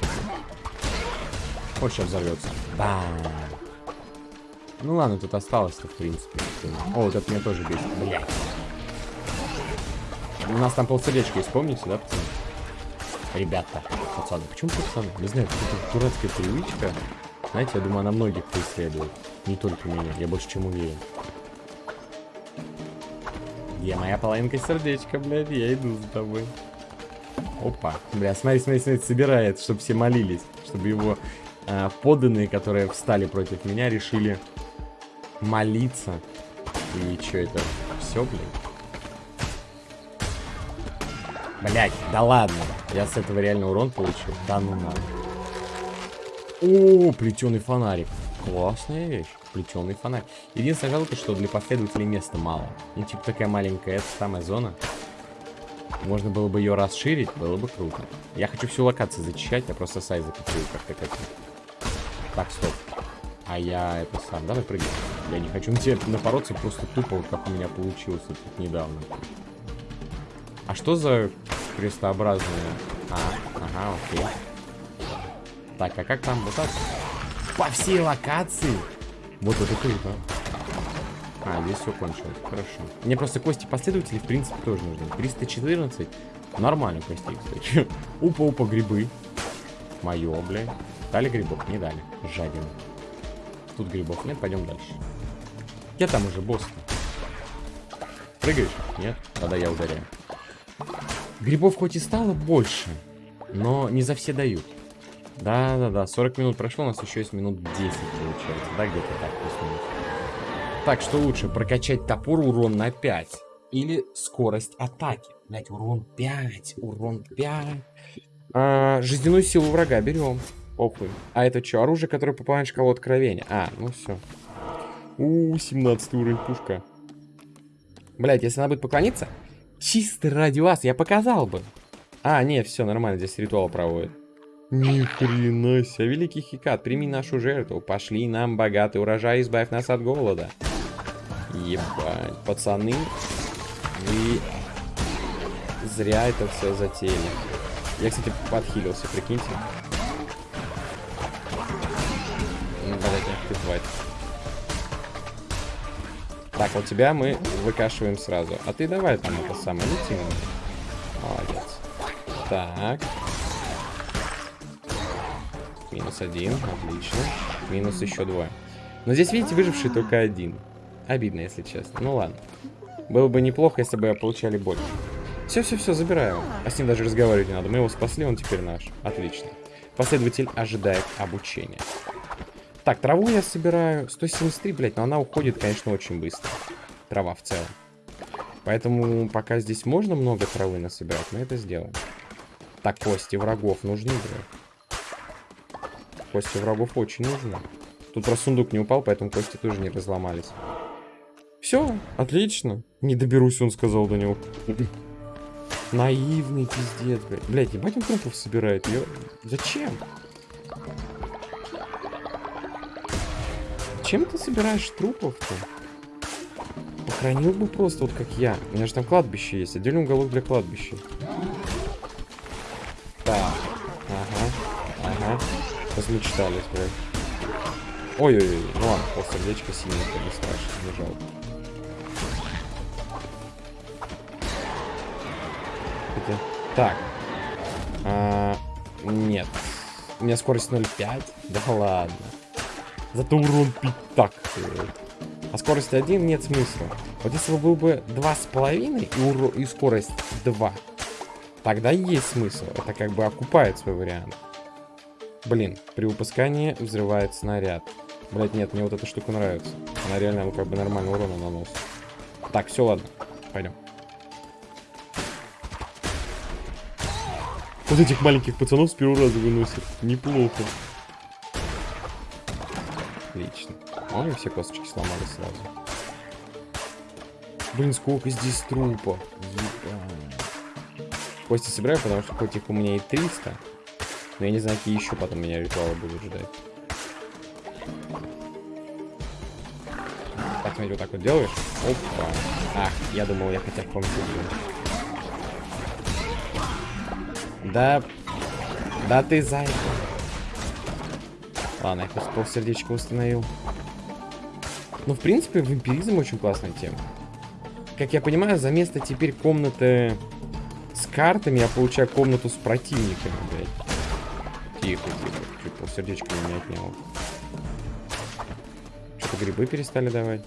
Вот сейчас взорвется. Бам. Ну ладно, тут осталось-то, в принципе. О, вот это меня тоже бесит, блядь. У нас там полсердечка есть, помните, да, пацаны? Ребята, пацаны, почему пацаны? Не знаю, какая-то дурацкая привычка. Знаете, я думаю, она многих преследует. Не только меня, я больше чем уверен. Где моя половинка сердечка, блядь? Я иду за тобой. Опа. Бля, смотри, смотри, смотри, собирает, чтобы все молились. Чтобы его э, подданные, которые встали против меня, решили молиться. И что это? Все, блядь? Блять, да ладно. Я с этого реально урон получил. Да ну надо. О, плетеный фонарик. Классная вещь. Плетеный фонарь. Единственное жалко, что для последователей места мало. И типа такая маленькая, это самая зона. Можно было бы ее расширить, было бы круто. Я хочу всю локацию зачищать, я просто сайт закупил как-то как Так, стоп. А я это сам. Давай прыгай. Я не хочу на тебя напороться просто тупо, как у меня получилось тут недавно. А что за крестообразные. А, ага, окей. Так, а как там вот так? По всей локации? Вот это круто. А, здесь все кончилось. Хорошо. Мне просто кости последователей, в принципе, тоже нужны. 314. Нормально костей, кстати. Упа-упа, грибы. Мое, блядь. Дали грибов? Не дали. Жадина. Тут грибов нет, пойдем дальше. Я там уже босс. Прыгаешь? Нет? Тогда я ударяю. Грибов хоть и стало больше, но не за все дают. Да-да-да, 40 минут прошло, у нас еще есть минут 10 получается. Да, где-то так. Так, что лучше, прокачать топор урон на 5 или скорость атаки? Блять, урон 5, урон 5. А, жизненную силу врага берем. Похуй. А это что, оружие, которое в шкалу откровения? А, ну все. У, 17 уровень пушка. Блять, если она будет поклониться, чисто ради вас я показал бы. А, не, все нормально, здесь ритуал проводит. Ни хрена себе. Великий Хикат, прими нашу жертву. Пошли нам богатый урожай, избавь нас от голода. Ебать, пацаны, вы зря это все затеяли. Я, кстати, подхилился, прикиньте. Так, вот тебя мы выкашиваем сразу. А ты давай там это самое, лети. Молодец. Так. Минус один, отлично. Минус еще двое. Но здесь, видите, выживший только один. Обидно, если честно. Ну ладно. Было бы неплохо, если бы получали больше. Все-все-все, забираю. А с ним даже разговаривать не надо. Мы его спасли, он теперь наш. Отлично. Последователь ожидает обучения. Так, траву я собираю. 173, блядь, но она уходит, конечно, очень быстро. Трава в целом. Поэтому пока здесь можно много травы насобирать, мы это сделаем. Так, кости врагов нужны, блядь. Кости врагов очень нужны. Тут про сундук не упал, поэтому кости тоже не разломались. Все, отлично. Не доберусь, он сказал до него. Наивный пиздец, блядь. Блядь, ебать он трупов собирает. Ё... Зачем? Чем ты собираешь трупов-то? Похоронил бы просто, вот как я. У меня же там кладбище есть. Отдельный уголок для кладбища. Так. Ага. Ага. Размечтались, блядь. Ой-ой-ой. Ну ладно, полсердечка синее, это не страшно, не жалко. Хотя... Так. А, нет. У меня скорость 0,5? Да ладно. Зато урон так. А скорость 1 нет смысла. Вот если бы был бы 2,5 и, уро... и скорость 2, тогда есть смысл. Это как бы окупает свой вариант. Блин, при выпускании взрывает снаряд. Блять, нет, мне вот эта штука нравится. Она реально как бы нормально урона наносит. Так, все, ладно. Пойдем. Вот этих маленьких пацанов с первого раза выносит. Неплохо. Отлично. Ой, все косточки сломали сразу. Блин, сколько здесь. Ебать. Кости собираю, потому что хоть их у меня и 300. Но я не знаю, какие еще потом меня ритуалы будут ждать. Так, смотри, вот так вот делаешь. Опа. Ах, я думал, я хотя бы помню. Да... Да ты зайка. Ладно, я просто полсердечка установил. Ну, в принципе, вампиризм очень классная тема. Как я понимаю, за место теперь комнаты с картами я получаю комнату с противниками, блядь. Тихо, тихо. Чуть полсердечка меня отнял. Что-то грибы перестали давать.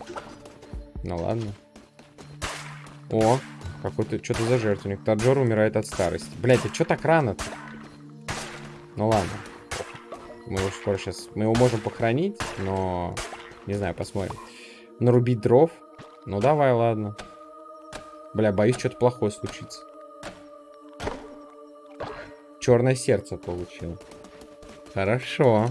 Ну ладно. О, какой-то, что-то за жертвенник. Таджор умирает от старости. Блять, а что так рано-то? Ну ладно. Мы его скоро сейчас... Мы его можем похоронить, но... Не знаю, посмотрим. Нарубить дров? Ну давай, ладно. Бля, боюсь, что-то плохое случится. Черное сердце получил. Хорошо.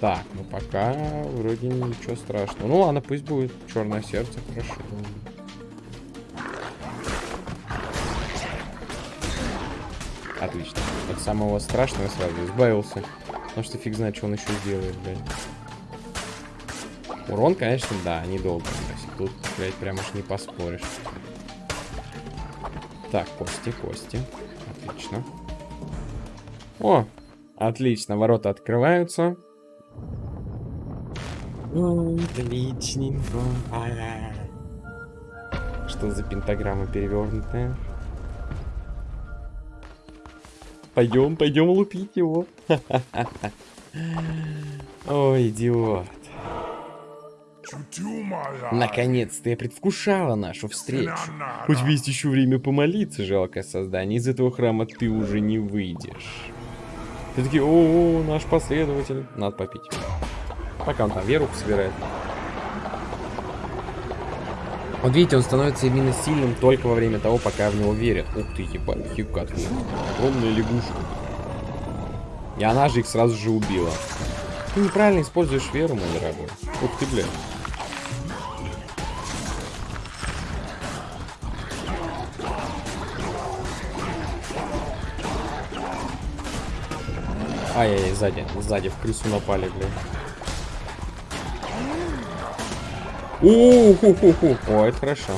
Так, ну пока вроде ничего страшного. Ну ладно, пусть будет черное сердце, хорошо. Отлично. От самого страшного сразу избавился. Потому что фиг знает, что он еще сделает, блядь. Урон, конечно, да, недолго. Тут, блядь, прям уж не поспоришь. Так, кости, кости. Отлично. О, отлично, ворота открываются. Отличненько. Что за пентаграмма перевернутая? Пойдем, пойдем лупить его. Ой, идиот. Наконец-то я предвкушала нашу встречу. Хоть есть еще время помолиться, жалкое создание, из этого храма ты уже не выйдешь. Ты такие, о, -о, -о наш последователь. Надо попить. Пока он там веру собирает. Вот видите, он становится именно сильным только во время того, пока в него верят. Ух ты, ебать, хикат. Огромная лягушка. И она же их сразу же убила. Ты неправильно используешь веру, мой дорогой. Ух ты, блядь. Ай-яй-яй, сзади, сзади в крысу напали, блядь. У-ху-ху-ху. О, это хорошо.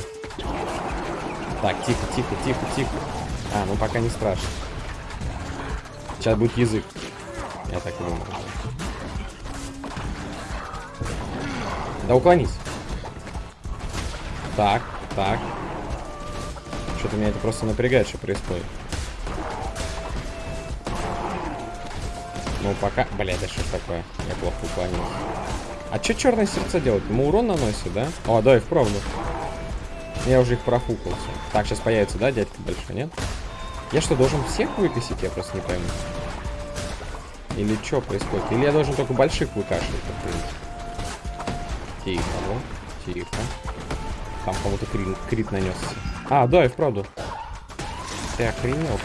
Так, тихо, тихо, тихо, тихо. А, ну пока не страшно. Сейчас будет язык. Я так думаю. Да уклонись. Так, так. Что-то меня это просто напрягает, что происходит. Ну пока... Бля, да что такое? Я плохо уклонился. А что черное сердце делать? Ему урон наносит, да? О, да, и вправду. Я уже их профукался. Так, сейчас появится, да, дядька большой, нет? Я что, должен всех выкосить? Я просто не пойму. Или что происходит? Или я должен только больших выкашивать, Тихо, ну, тихо. Там кому-то крит, нанесся. А, да, и вправду. Ты охренел,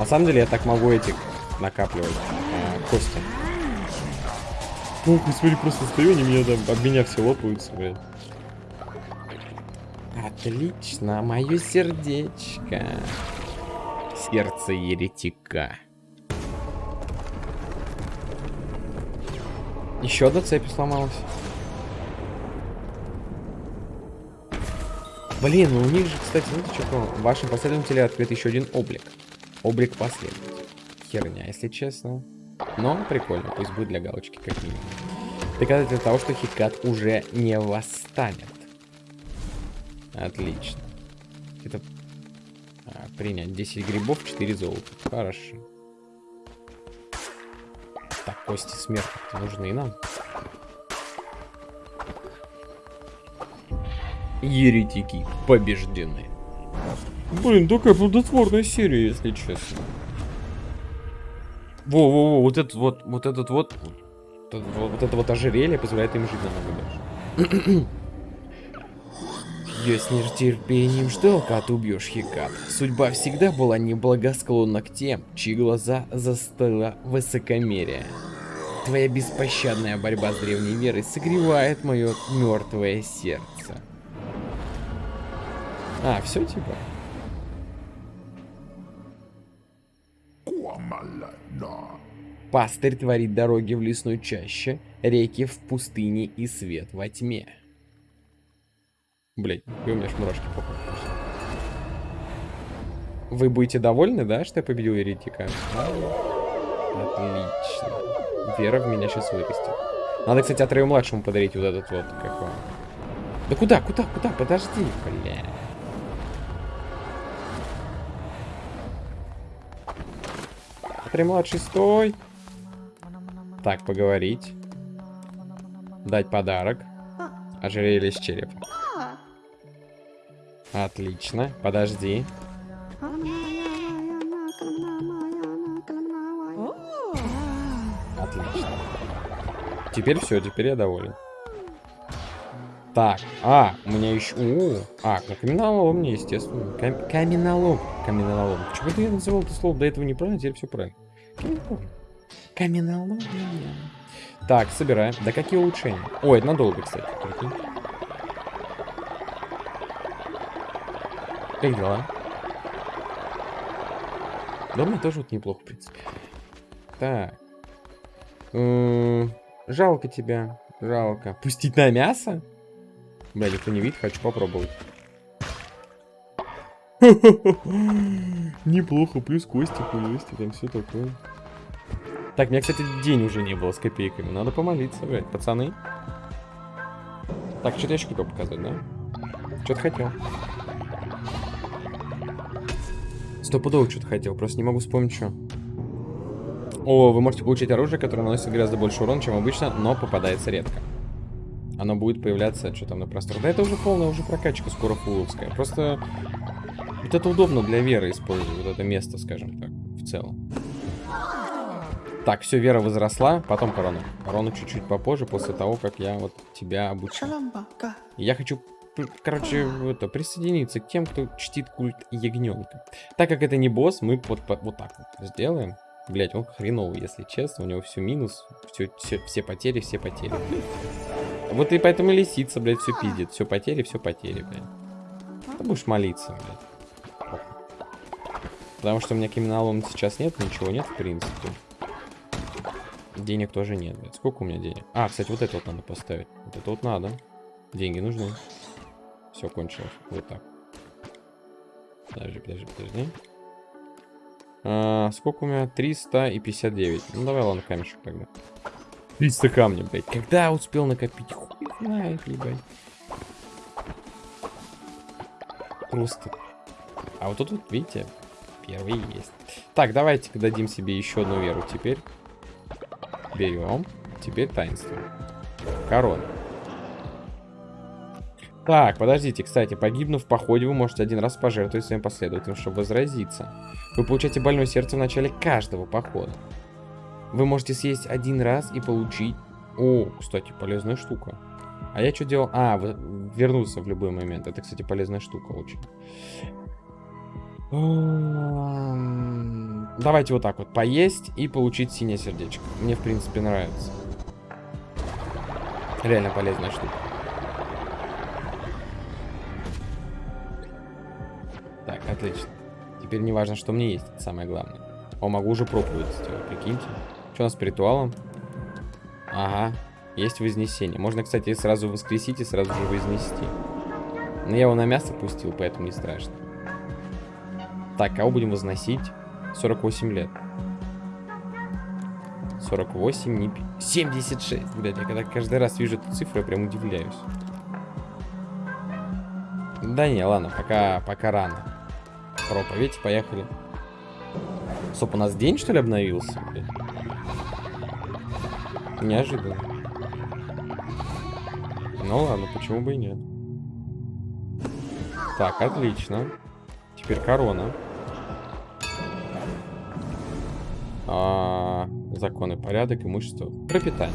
На самом деле я так могу этих накапливать э, кости. Ох, смотри, просто стою, они меня там, об меня все лопаются, блядь. Отлично, мое сердечко. Сердце еретика. Еще одна цепь сломалась. Блин, ну у них же, кстати, знаете что? В вашем последователе открыт еще один облик. Облик последователя. Херня, если честно. Но прикольно, пусть будет для галочки как минимум. Доказательство того, что Хикат уже не восстанет. Отлично. Это... А, принять 10 грибов, 4 золота. Хорошо. Так, кости смерти нужны нам. Еретики побеждены. Блин, такая плодотворная серия, если честно. Во-во-во, вот этот вот, вот этот вот, вот, вот это вот ожерелье позволяет им жить намного дольше. Я с нетерпением ждал, когда ты убьешь Хикат. Судьба всегда была неблагосклонна к тем, чьи глаза застыла высокомерие. Твоя беспощадная борьба с древней верой согревает мое мертвое сердце. А, все типа? Пастырь творит дороги в лесной чаще, реки в пустыне и свет во тьме. Блять, у меня аж мурашки Вы будете довольны, да, что я победил еретика? Отлично. Вера в меня сейчас вырастет. Надо, кстати, Атрею младшему подарить вот этот вот, как он. Да куда, куда, куда? Подожди, бля. Атрей младший, стой. Так, поговорить. Дать подарок. Ожерелье с черепом. Отлично. Подожди. Отлично. Теперь все, теперь я доволен. Так, а, у меня еще... У, а, ну каменолом мне, естественно. Кам каменолом. Каменолом. Почему-то я называл это слово до этого неправильно, теперь все правильно. Каменолом. Каменология. Так, собираем. Да какие улучшения? Ой, надолго, кстати. Прикинь. Как дела? Да, мне тоже вот неплохо, в принципе. Так. Жалко тебя. Жалко. Пустить на мясо? Бля, никто не видит, хочу попробовать. Неплохо, плюс кости, плюс там все такое. Так, меня, кстати, день уже не было с копейками. Надо помолиться, блядь, пацаны. Так, что-то я еще хотел показать, да? Что-то хотел. Стопудово что-то хотел, просто не могу вспомнить, что. О, вы можете получить оружие, которое наносит гораздо больше урона, чем обычно, но попадается редко. Оно будет появляться, что там на просторах. Да это уже полная уже прокачка скоро фуловская. Просто вот это удобно для веры использовать, вот это место, скажем так, в целом. Так, все, Вера возросла, потом корона. Корону чуть-чуть попозже, после того, как я вот тебя обучу. Я хочу, короче, это, присоединиться к тем, кто чтит культ ягненка. Так как это не босс, мы вот, вот, вот так вот сделаем. Блять, он хреновый, если честно. У него все минус, все, все, все потери, все потери. Вот и поэтому лисица, блядь, все пиздит. Все потери, все потери, блядь. Ты будешь молиться, блядь. Потому что у меня криминалом сейчас нет, ничего нет, в принципе. Денег тоже нет, блядь. Сколько у меня денег? А, кстати, вот это вот надо поставить. Вот это вот надо. Деньги нужны. Все кончилось. Вот так. Подожди, подожди, подожди. А, сколько у меня? 359. Ну, давай, ладно, камешек тогда. 300 камня, блядь. Когда успел накопить? Хуй знает, ебать. Просто. А вот тут, вот, видите, первый есть. Так, давайте дадим себе еще одну веру теперь. Берем. Теперь таинство. Корона. Так, подождите, кстати, погибнув в походе, вы можете один раз пожертвовать своим последователям, чтобы возразиться. Вы получаете больное сердце в начале каждого похода. Вы можете съесть один раз и получить... О, кстати, полезная штука. А я что делал? А, вернуться в любой момент. Это, кстати, полезная штука очень. Давайте вот так вот. Поесть и получить синее сердечко. Мне, в принципе, нравится. Реально полезная штука. Так, отлично. Теперь не важно, что мне есть. Это самое главное. О, могу уже проповедь сделать, прикиньте. Что у нас с ритуалом? Ага, есть вознесение. Можно, кстати, сразу воскресить и сразу же вознести. Но я его на мясо пустил, поэтому не страшно. Так, кого будем возносить? 48 лет. 48, не... 76, блядь, я когда каждый раз вижу эту цифру, я прям удивляюсь. Да не, ладно, пока, пока рано. Проповедь, поехали. Стоп, у нас день, что ли, обновился? Блядь? Неожиданно. Ну ладно, почему бы и нет. Так, отлично. Теперь корона. А, законы, порядок, имущество. Пропитание.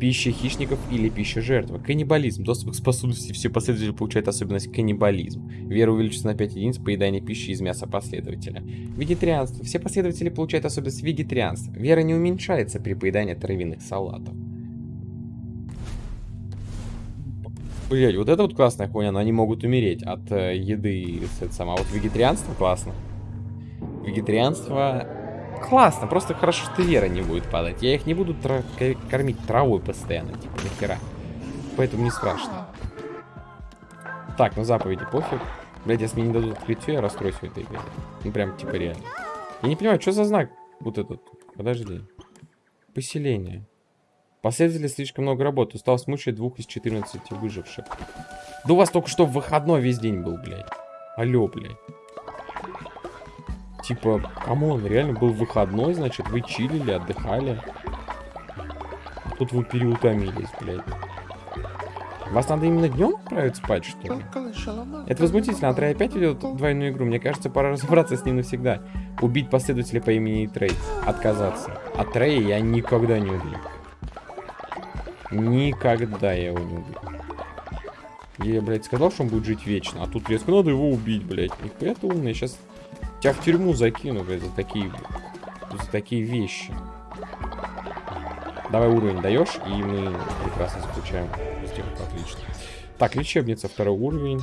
Пища хищников или пища жертвы. Каннибализм. Доступ к способности все последователи получают особенность каннибализм. Вера увеличится на 5 единиц поедания пищи из мяса последователя. Вегетарианство. Все последователи получают особенность вегетарианства. Вера не уменьшается при поедании травяных салатов. Блять, вот это вот классная хуйня, но они могут умереть от э, еды. Это сама. А вот вегетарианство классно. Вегетарианство классно, просто хорошо, что вера не будет падать. Я их не буду тра кормить травой постоянно, типа, нахера. Поэтому не страшно. Так, ну заповеди пофиг. Блять, если мне не дадут открытие, я расстроюсь в этой игре. Ну прям, типа, реально. Я не понимаю, что за знак вот этот? Подожди. Поселение. Последователи слишком много работы. Устал смучить двух из 14 выживших. Да у вас только что выходной весь день был, блядь. Алло, блядь. Типа, come on, реально был выходной, значит, вы чилили, отдыхали. Тут вы переутомились, блядь. Вас надо именно днем отправить спать, что ли? Это возмутительно. Атрей опять ведет двойную игру. Мне кажется, пора разобраться с ним навсегда. Убить последователя по имени Трей. Отказаться. От Трея я никогда не убью. Никогда я его не убью. Я, блядь, сказал, что он будет жить вечно. А тут резко надо его убить, блядь. Нихуя ты умный. Сейчас Тебя в тюрьму закину, блядь, за такие, за такие вещи. Давай уровень даешь, и мы прекрасно заключаем сделку. Отлично. Так, лечебница, второй уровень.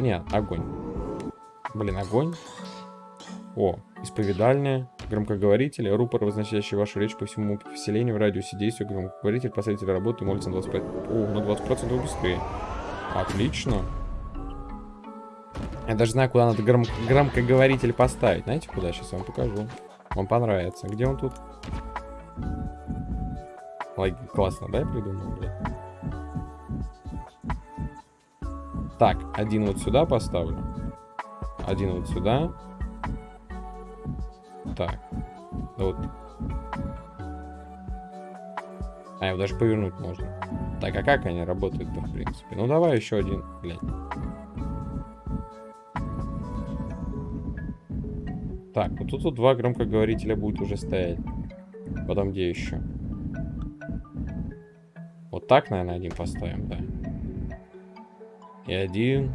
Нет, огонь. Блин, огонь. О, исповедальная, громкоговоритель, рупор, возносящий вашу речь по всему поселению в радиусе действия, громкоговоритель, последователь работы, молится на 25... О, на 20% быстрее. Отлично. Я даже знаю, куда надо гром громкоговоритель поставить. Знаете, куда? Сейчас вам покажу. Вам понравится. Где он тут? Ой, классно, да, я придумал, блядь? Так, один вот сюда поставлю. Один вот сюда. так. Вот. А, его даже повернуть можно. Так, а как они работают-то, в принципе? Ну, давай еще один, глянь. Так, вот тут вот два громкоговорителя будет уже стоять. Потом где еще? Вот так, наверное, один поставим, да. И один.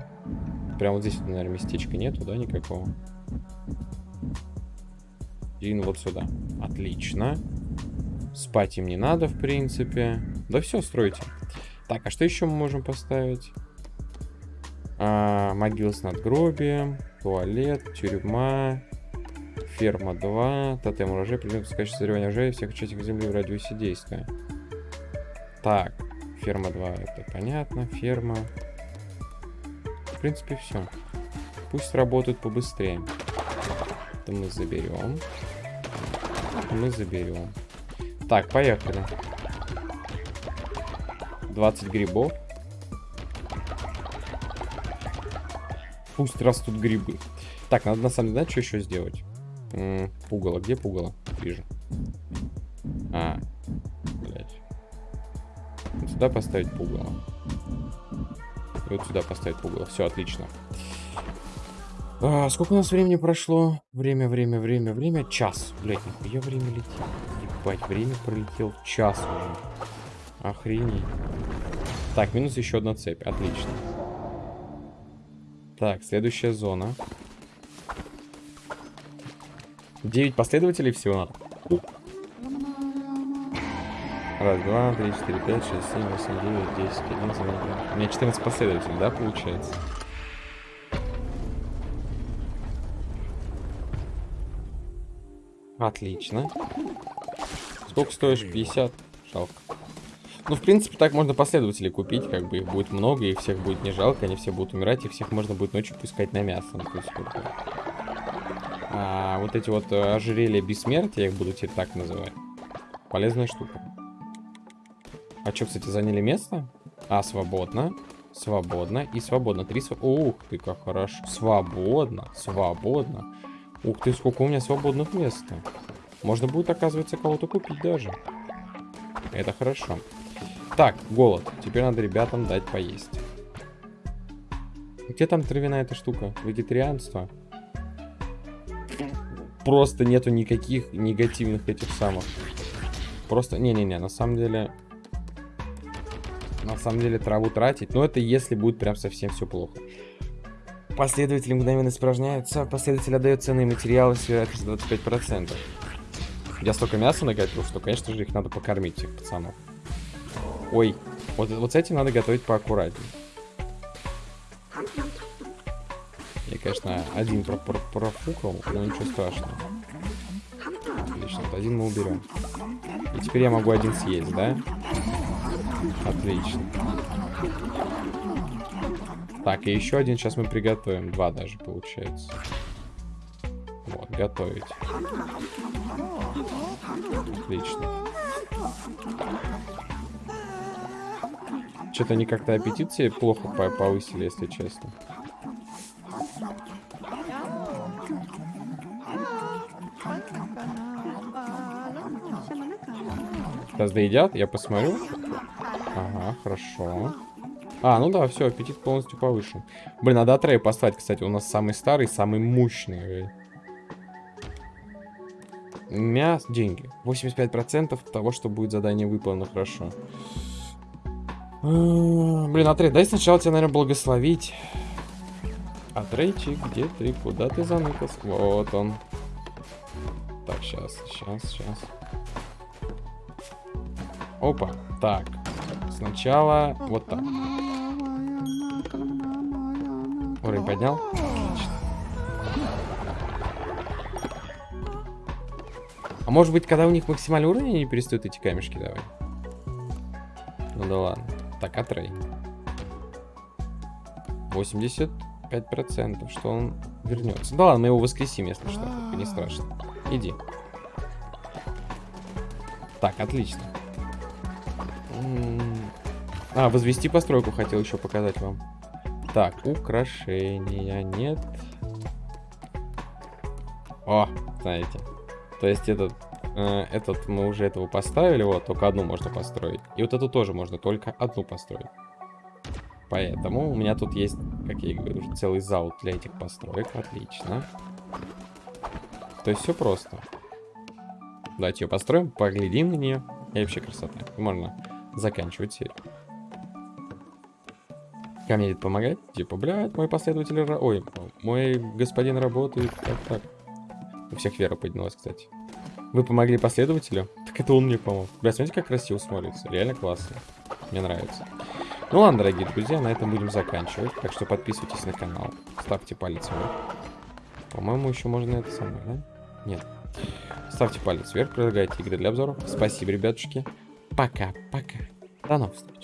Прям вот здесь, наверное, местечка нету, да, никакого? Один вот сюда. Отлично. Спать им не надо, в принципе. Да все, стройте. Так, а что еще мы можем поставить? А, могила с надгробием, туалет, тюрьма, Ферма 2. Тотем урожай. Предмет пускающий созревание урожая всех участников земли в радиусе действия. Так. Ферма 2. Это понятно. Ферма. В принципе, все. Пусть работают побыстрее. Это мы заберем. Это мы заберем. Так, поехали. 20 грибов. Пусть растут грибы. Так, надо на самом деле, знаете, что еще сделать? М пугало. Где пугало? Вижу. А. Блять. Вот сюда поставить пугало. И вот сюда поставить пугало. Все, отлично. А, сколько у нас времени прошло? Время, время, время, время. Час. Блять, нихуя время летит. Ебать, время пролетел час уже. Охренеть. Так, минус еще одна цепь. Отлично. Так, следующая зона. 9 последователей всего надо. Раз, два, три, четыре, пять, шесть, семь, восемь, девять, десять, одиннадцать, двенадцать. У меня 14 последователей, да, получается? Отлично. Сколько стоишь? 50? Жалко. Ну, в принципе, так можно последователей купить, как бы их будет много, и всех будет не жалко, они все будут умирать, и всех можно будет ночью пускать на мясо. Ну, а, вот эти вот э, ожерелья бессмертия, я их буду теперь так называть. Полезная штука. А что, кстати, заняли место? А, свободно. Свободно и свободно. Три св... Ух ты, как хорошо. Свободно, свободно. Ух ты, сколько у меня свободных мест. -то. Можно будет, оказывается, кого-то купить даже. Это хорошо. Так, голод. Теперь надо ребятам дать поесть. Где там травяная эта штука? Вегетарианство просто нету никаких негативных этих самых. Просто, не-не-не, на самом деле... На самом деле траву тратить, но это если будет прям совсем все плохо. Последователи мгновенно испражняются, последователь отдает ценные материалы с вероятностью 25%. Я столько мяса наготовил, что, конечно же, их надо покормить, этих пацанов. Ой, вот, вот с этим надо готовить поаккуратнее. Я, конечно, один про про профукал, но ничего страшного. Отлично, один мы уберем. И теперь я могу один съесть, да? Отлично. Так, и еще один сейчас мы приготовим. Два даже получается. Вот, готовить. Отлично. Что-то они как-то аппетит себе плохо повысили, если честно. Сейчас доедят, я посмотрю. Ага, хорошо. А, ну да, все, аппетит полностью повышен. Блин, надо трей поставить, кстати. У нас самый старый, самый мощный. Мяс, деньги. 85% того, что будет задание выполнено хорошо. Блин, Атрей, дай сначала тебя, наверное, благословить. Атрейчик, где ты? Куда ты заныкался? Вот он. Так, сейчас, сейчас, сейчас. Опа. Так. Сначала вот так. Уровень поднял? Отлично. А может быть, когда у них максимальный уровень, они перестают эти камешки давать? Ну да ладно. Так, отрей. 85%, что он вернется. Да ладно, мы его воскресим, если что. Не страшно. Иди. Так, отлично. А, возвести постройку хотел еще показать вам. Так, украшения нет. О, знаете. То есть этот, э, этот мы уже этого поставили, вот, только одну можно построить. И вот эту тоже можно только одну построить. Поэтому у меня тут есть, как я и говорю, целый зал для этих построек. Отлично. То есть все просто. Давайте ее построим, поглядим на нее. И вообще красота. Можно заканчивать серию. Ко мне помогать? Типа, блядь, мой последователь... Ой, мой господин работает. Так, так. У всех вера поднялась, кстати. Вы помогли последователю? Так это он мне помог. Бля, смотрите, как красиво смотрится. Реально классно. Мне нравится. Ну ладно, дорогие друзья, на этом будем заканчивать. Так что подписывайтесь на канал. Ставьте палец вверх. По-моему, еще можно это самое, да? Нет. Ставьте палец вверх, предлагайте игры для обзоров. Спасибо, ребятушки. Пока-пока. До новых встреч.